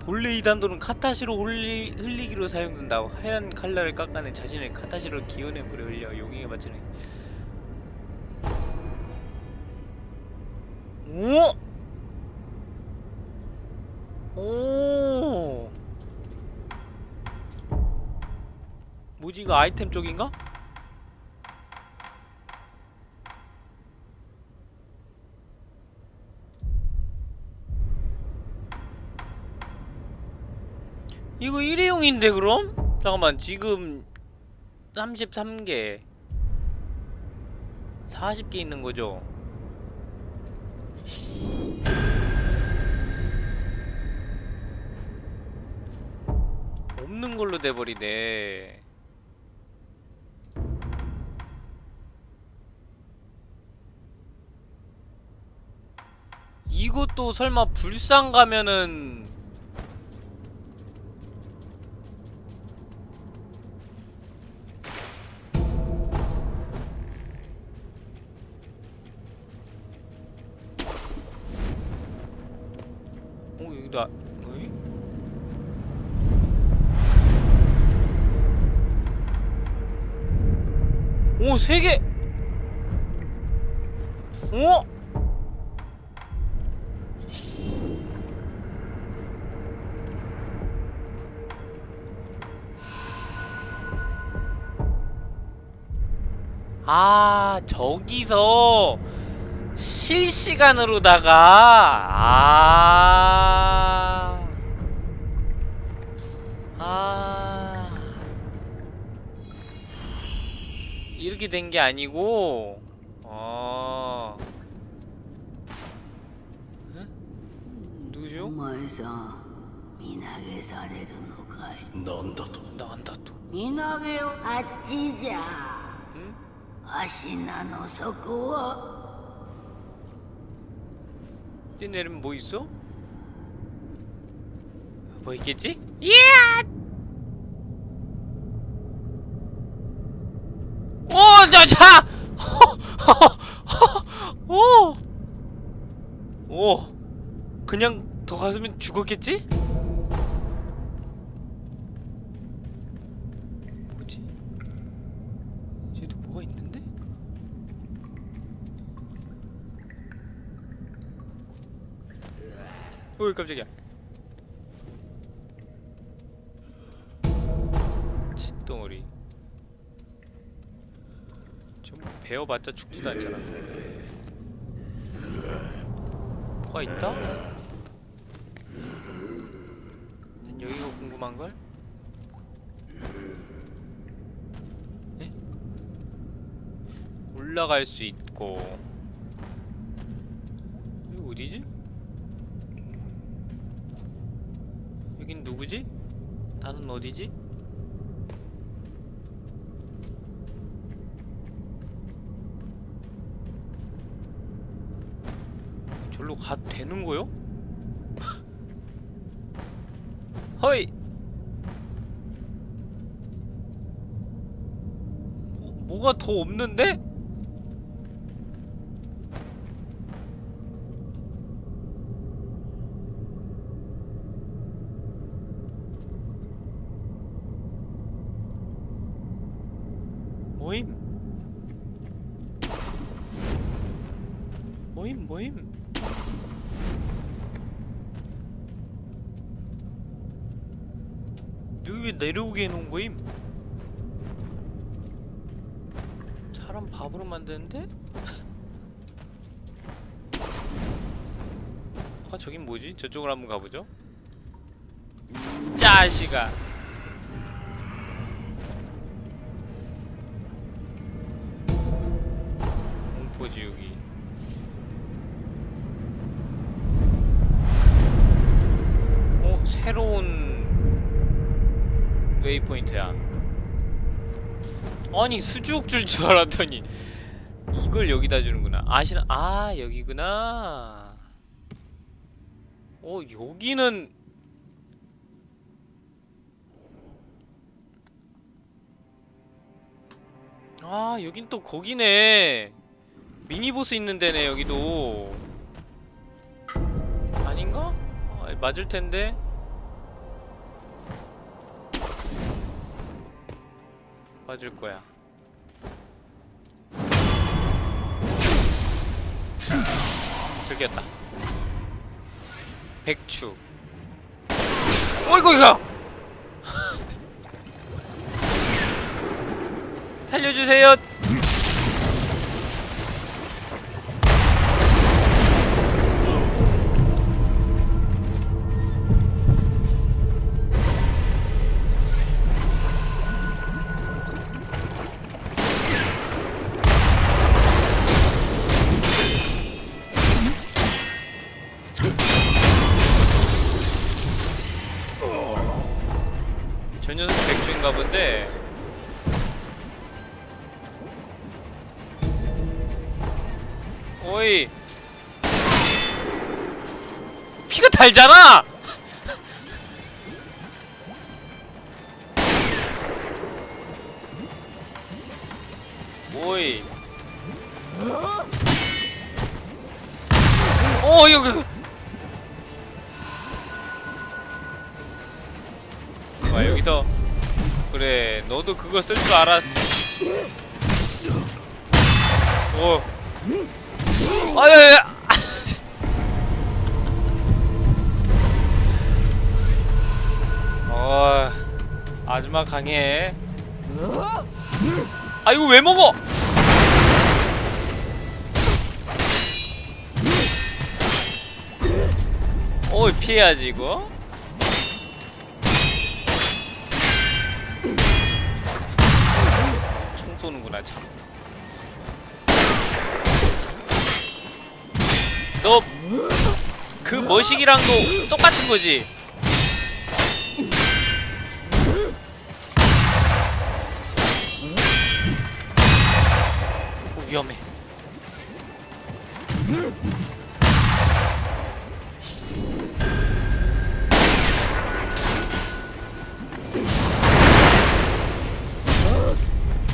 본래 이 단도는 카타시로 홀리, 흘리기로 사용된다. 하얀 칼날을 깎아내 자신의 카타시로 기운의 물에 흘려 용액에 맞추는. 오! 오! 뭐지 이거 아이템 쪽인가? 이거 일회용인데 그럼? 잠깐만 지금 33개 40개 있는 거죠? 없는 걸로 돼버리네 이것도 설마 불상 가면은 어 여기도 아, 어이? 오, 세 개! 저기서 실시간으로다가 아. 아. 이렇게 된 게 아니고 아 에? 누구죠? お前さん身投げされるのかいなんだと 나간다 또 身投げをあっちじゃ 응? 足名の底は 뛰내리면 뭐 있어? 뭐 있겠지? 이야! 오, 나 자! (laughs) 오! 오! 그냥 더 갔으면 죽었겠지? 뭐지? 어이 깜짝이야 칫덩어리 전부 베어봤자 죽지도 않잖아 뭐가 있다? 난 여기가 궁금한걸? 에? 올라갈 수 있고 어디지? 여긴 누구지? 나는 어디지? 절로 가도 되는 거요? 허이! 뭐, 뭐가 더 없는데? 모임 모임 모임 여기 왜 거임? 사람 밥으로 만드는데? (laughs) 아까 저긴 뭐지? 저쪽으로 한번 가보죠 짜시가 공포 지우기 어? 새로운 웨이포인트야. 아니 수juk 줄줄 알았더니 이걸 여기다 주는구나. 아시나? 아 여기구나. 어 여기는 아 여긴 또 거기네. 미니보스 있는 데네 여기도. 아닌가? 아, 맞을 텐데 맞을 거야. 들켰다. 백추. 어이구 이거! (laughs) 살려주세요 피가 달잖아! 오이. 어 여기 와 여기서. 그래 너도 그거 쓸 줄 알았어 오. 아야야 어 아줌마 강해 아 이거 왜 먹어 어 피해야지 이거 총 쏘는구나 참. 너 그 머시기랑도 똑같은 거지? 위험해.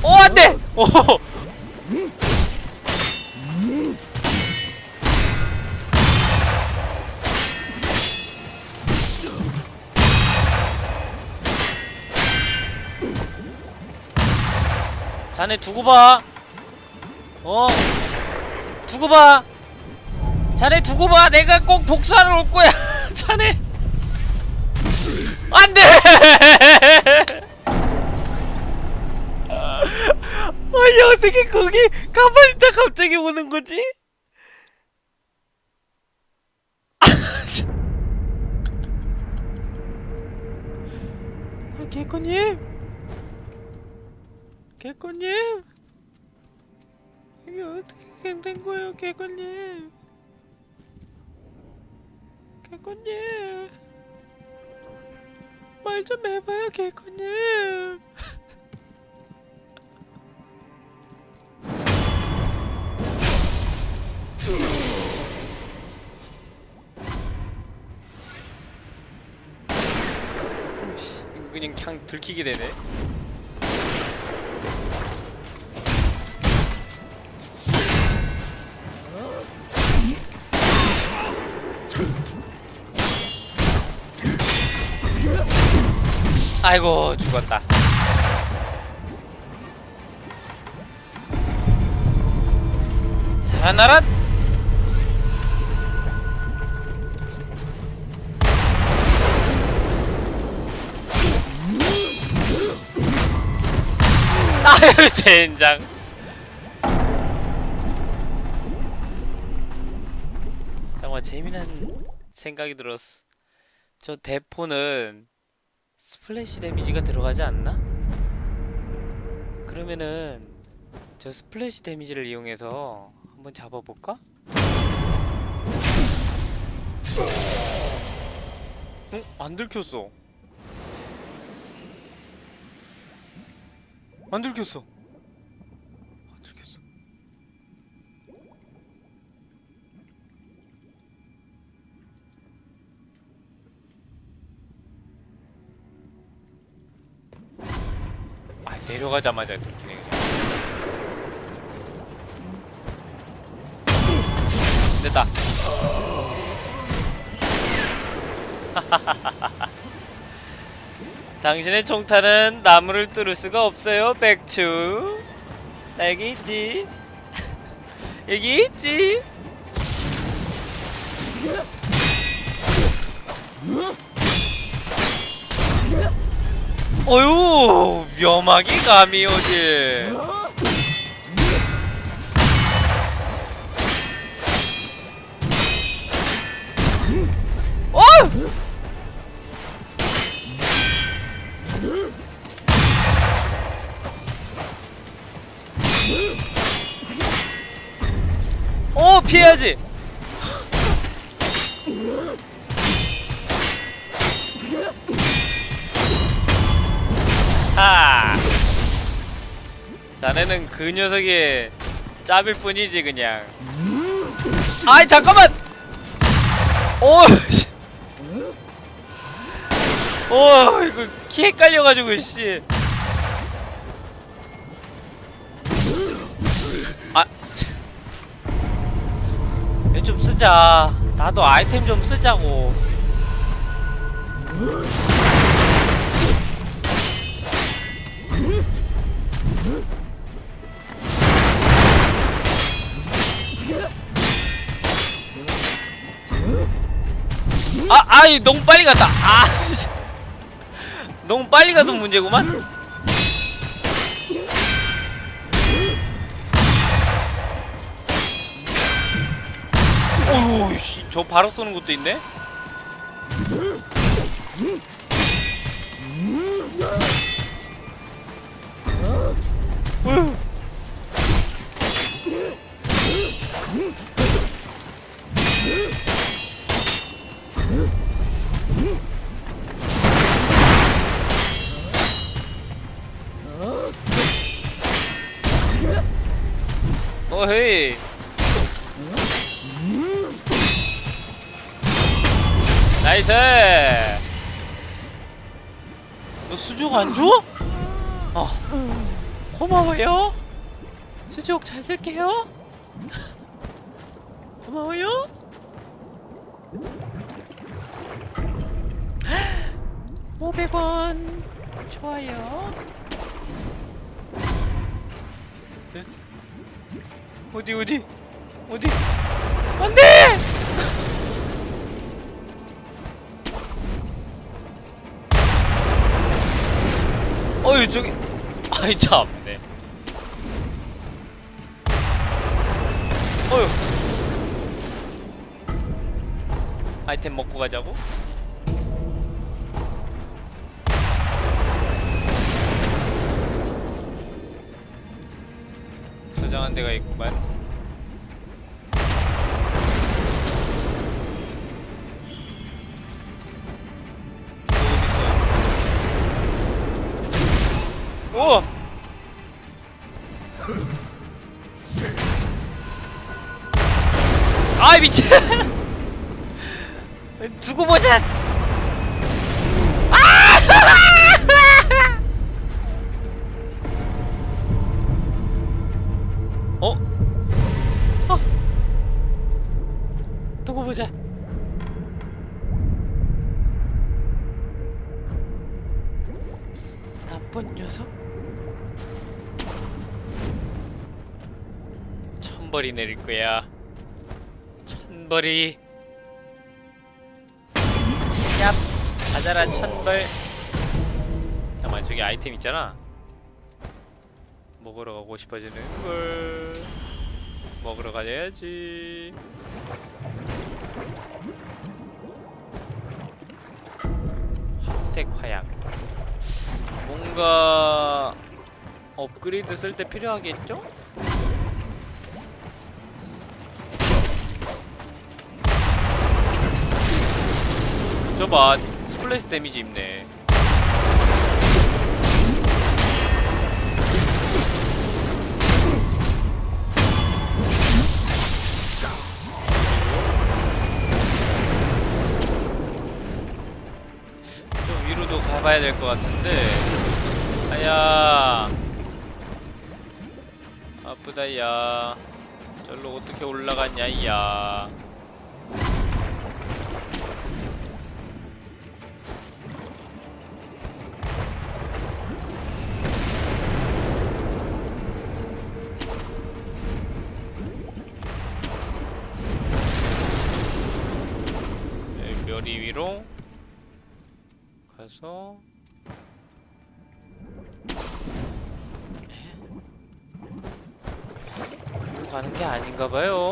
오 안돼! 오! 자네 두고 봐. 어? 두고 봐. 자네 두고 봐. 내가 꼭 복수하러 올 거야. (laughs) 자네. 안 돼! (laughs) 아니, 어떻게 거기 가만히 있다 갑자기 오는 거지? (laughs) 아, 개코님? 개코님? 이게 어떻게 된 거예요, 개코님? 개코님? 말 좀 해봐요, 그냥 그냥 들키게 되네. 아이고 죽었다. 살아나라! 아유 (laughs) 젠장. 정말 재미난 생각이 들었어. 저 대포는 splash damage가 들어가지 않나? 그러면은 저 splash damage를 이용해서 한번 잡아볼까? 응? 안 들켰어 안 들켰어 아 내려가자마자 들키네 그냥 됐다. (laughs) 당신의 총탄은 나무를 뚫을 수가 없어요 백추. 나 여기 있지. (laughs) 여기 있지 어휴 위험하게 감이 오지 어! 어 피해야지 하 자네는 그 녀석의 짭일 뿐이지 그냥 아이 잠깐만 오 씨. 오 이거 키 헷갈려가지고 씨 아, 얘좀 쓰자. 나도 아이템 좀 쓰자고. 아, 아이 너무 빨리 갔다. 아, 씨. 너무 빨리 가도 문제구만. 어휴, 씨, 저 바로 쏘는 것도 있네. 어휴. 잘 쓸게요. 고마워요. 500원. 좋아요. 네? 어디 어디? 어디? 안돼! 어이 저기. 아이 참네 아이템 먹고 가자고? 저장한 데가 있구만 두고 보자! 어? 어? 두고 보자. 나쁜 녀석? 천벌이 내릴 거야. 천벌이. 가자라 천벌. 잠깐만 저기 아이템 있잖아. 먹으러 가고 싶어지는 걸. 먹으러 가야지. 황색 화약. 뭔가 업그레이드 쓸 때 필요하겠죠? 저봐 스 플래시 데미지 입네. 좀 위로도 가봐야 될 것 같은데. 아야. 아프다 야. 절로 어떻게 올라갔냐 야 봐요.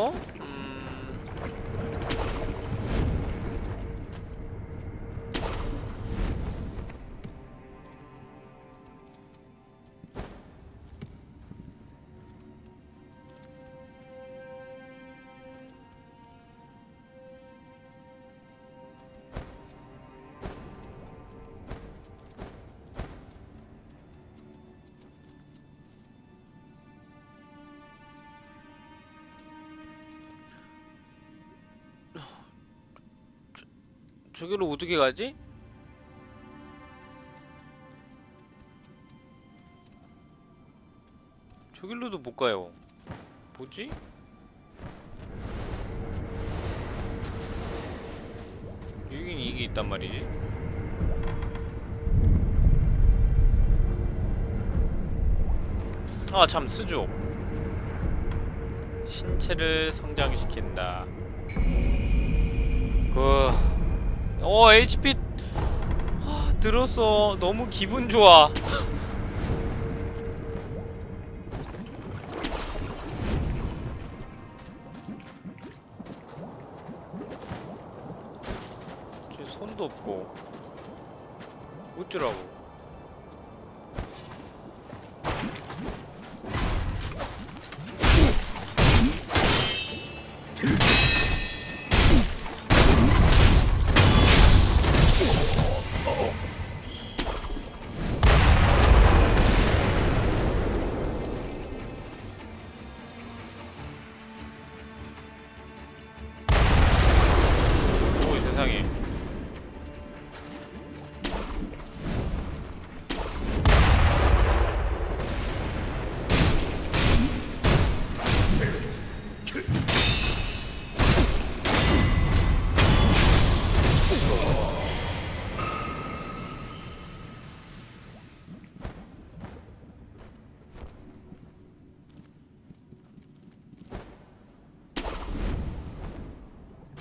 저기로 어떻게 가지? 저길로도 못 가요. 뭐지? 여긴 이게 있단 말이지. 아, 참 스조. 신체를 성장시킨다. 그 어, HP 아, 들었어. 너무 기분 좋아. 쟤 손도 없고 어쩌라고?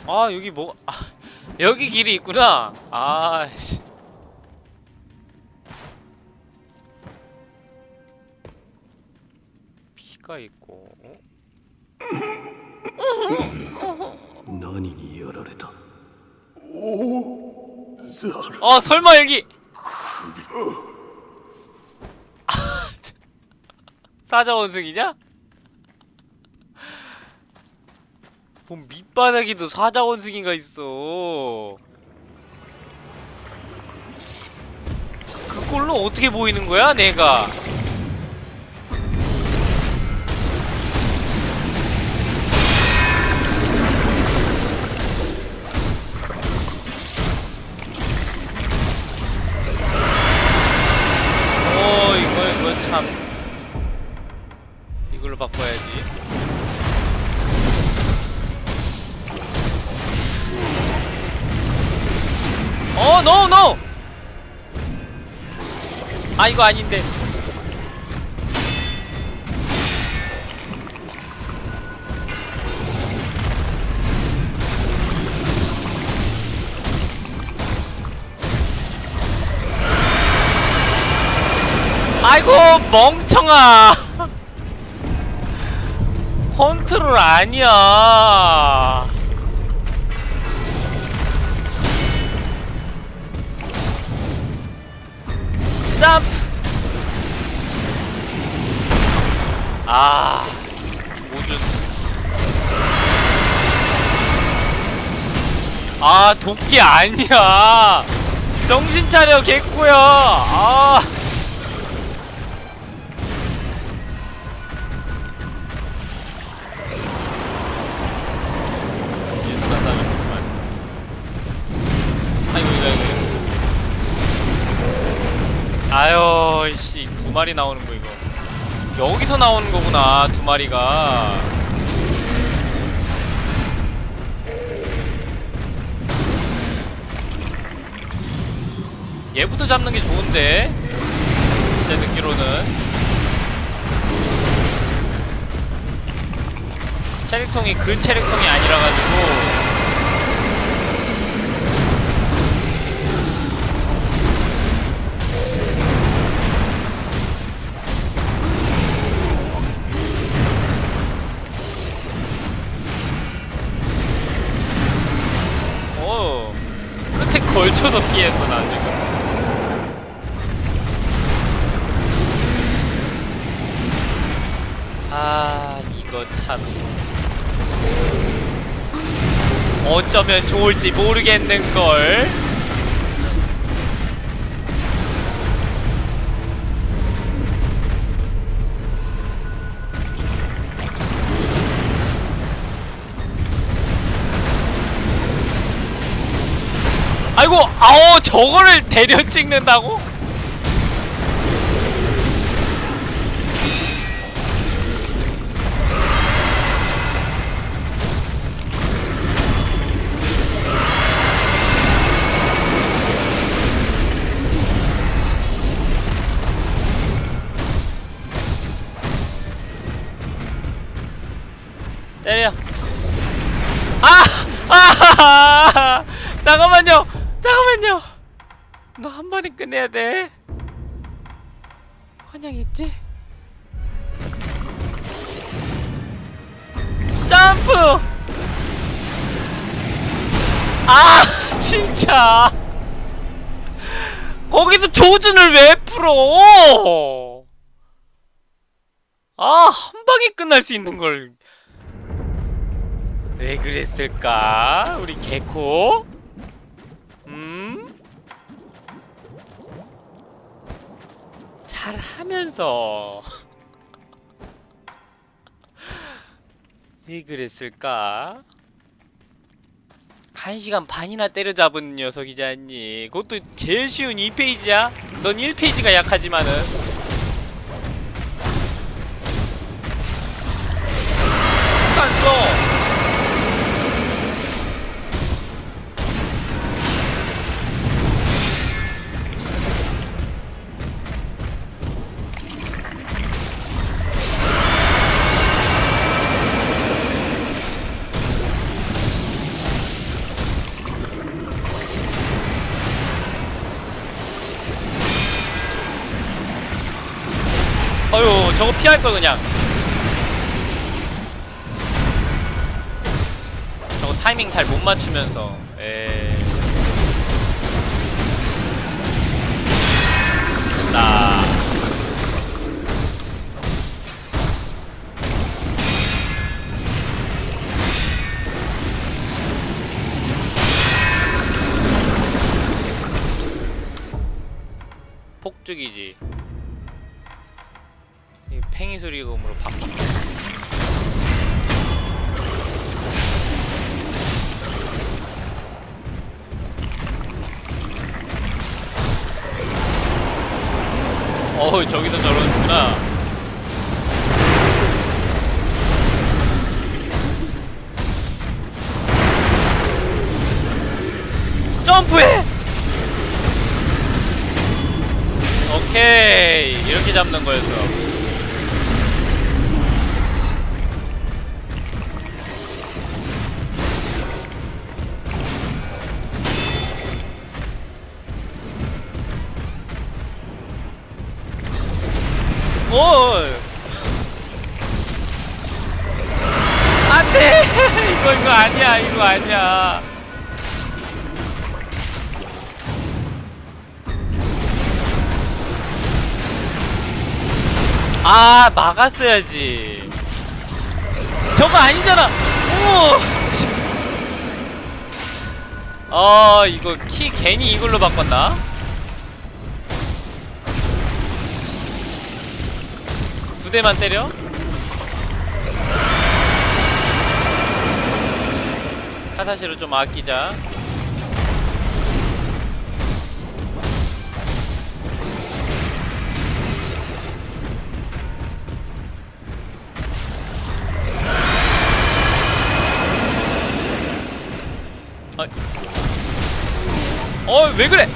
아 여기 뭐 아, 여기 길이 있구나 아씨 피가 있고 어? 何にやられた 어 설마 여기 아, 참. 사자원숭이냐? 뭐 밑바닥에도 사자 원숭이가 있어. 그걸로 어떻게 보이는 거야 내가 아 이거 아닌데. 아이고 멍청아. (laughs) 컨트롤 아니야. 점프 아 오준 아 도끼 아니야 정신 차려 개꾸야 아. 아유 씨 두 마리 나오는 거 이거. 여기서 나오는 거구나 두 마리가. 얘부터 잡는 게 좋은데 제 듣기로는 체력통이 그 체력통이 아니라 가지고 걸쳐서 피했어 나 지금. 아 이거 참. 어쩌면 좋을지 모르겠는걸 아이고 아오 저거를 데려 찍는다고? 끝내야 돼. 환영 있지? 점프! 아, (laughs) 진짜. 거기서 조준을 왜 풀어? 아, 한 방에 끝날 수 있는 걸. 왜 그랬을까? 우리 개코? 잘하면서 왜 (laughs) 그랬을까? 한 시간 반이나 때려잡은 녀석이지 않니? 그것도 제일 쉬운 2페이지야? 넌 1페이지가 약하지만은 안 써! 할걸 그냥 저거 타이밍 잘 못 맞추면서 에. 나. 폭죽이지. 이 팽이 소리음으로 바꿔. 어우 저기서 저러는구나. 점프해! 오케이 이렇게 잡는 거였어. 막았어야지. 저거 아니잖아. 오. 아 이거 키 괜히 이걸로 바꿨나? 두 대만 때려? 카타시로 좀 아끼자. 어, 왜 그래?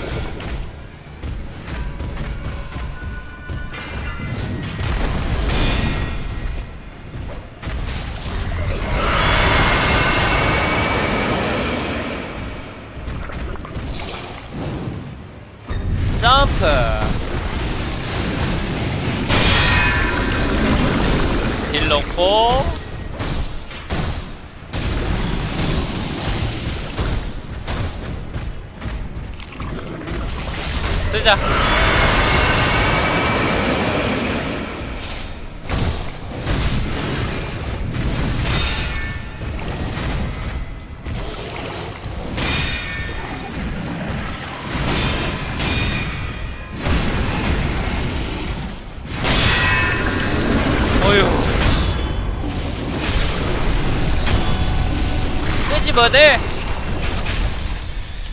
끄집어내.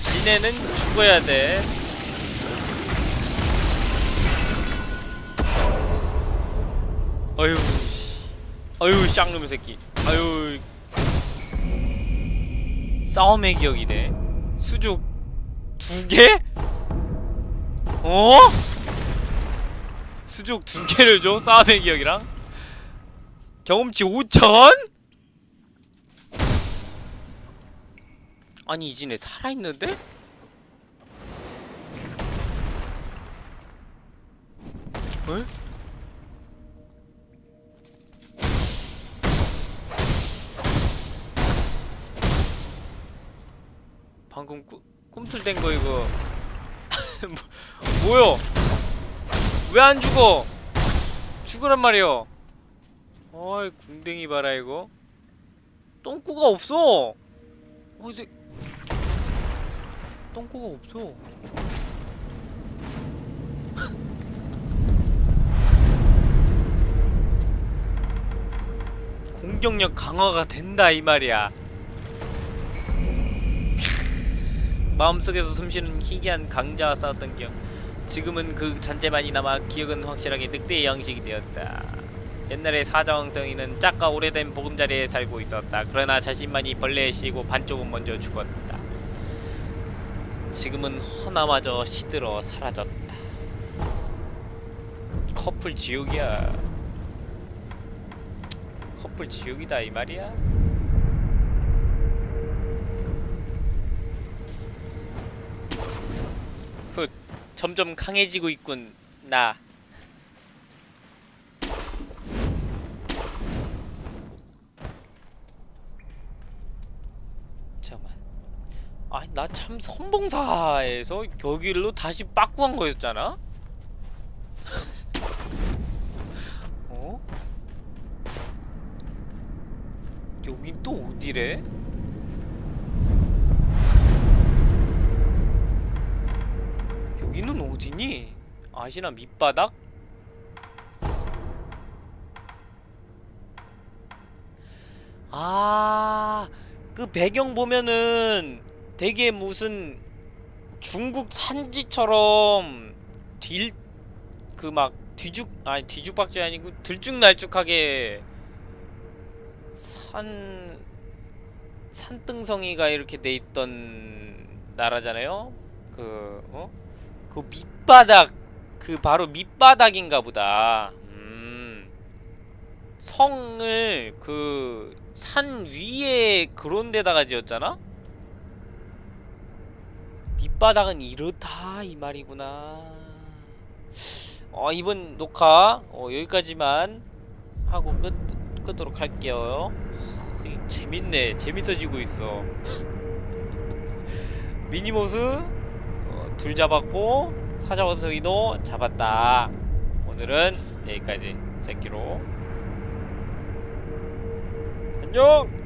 지네는 죽어야 돼. 어휴 어휴 쌍놈의 새끼 어휴 싸움의 기억이네 수죽 두 개? 어? 수죽 두 개를 줘? 싸움의 기억이랑? 경험치 5천? 아니 이진애 살아있는데? 에? 방금 꾸, 꿈틀댄 거 이거 (laughs) 뭐, 뭐요? 왜 안 죽어? 죽으란 말이요. 어이 궁뎅이 봐라 이거. 똥꾸가 없어. 어디서 똥꾸가 없어. (laughs) 공격력 강화가 된다 이 말이야. (laughs) 마음속에서 숨쉬는 희귀한 강자와 싸웠던 기억 지금은 그 잔재만이 남아 기억은 확실하게 늑대의 양식이 되었다 옛날에 사자왕성이는 짝과 오래된 보금자리에 살고 있었다 그러나 자신만이 벌레에 씌고 반쪽은 먼저 죽었다 지금은 허나마저 시들어 사라졌다. 커플 지옥이야. 커플 지옥이다 이 말이야. 훗 점점 강해지고 있군 나 아니 나 참 선봉사에서 여기로 다시 빠꾸한 거였잖아? (laughs) 어? 여긴 또 어디래? 여기는 어디니? 아시나 밑바닥? 아, 그 배경 보면은 되게 무슨 중국 산지처럼 딜 그 막 뒤죽 아니 뒤죽박죽이 아니고 들쭉날쭉하게 산 산등성이가 이렇게 돼 있던 나라잖아요. 그 어? 그 밑바닥 그 바로 밑바닥인가 보다. 음. 성을 그 산 위에 그런 데다가 지었잖아? 밑바닥은 이렇다 이 말이구나. 어 이번 녹화 어, 여기까지만 하고 끝 끄도록 할게요. 되게 재밌네. 재밌어지고 있어. (laughs) 미니모스 어, 둘 잡았고 사자워스이도 잡았다. 오늘은 여기까지 제키로 안녕.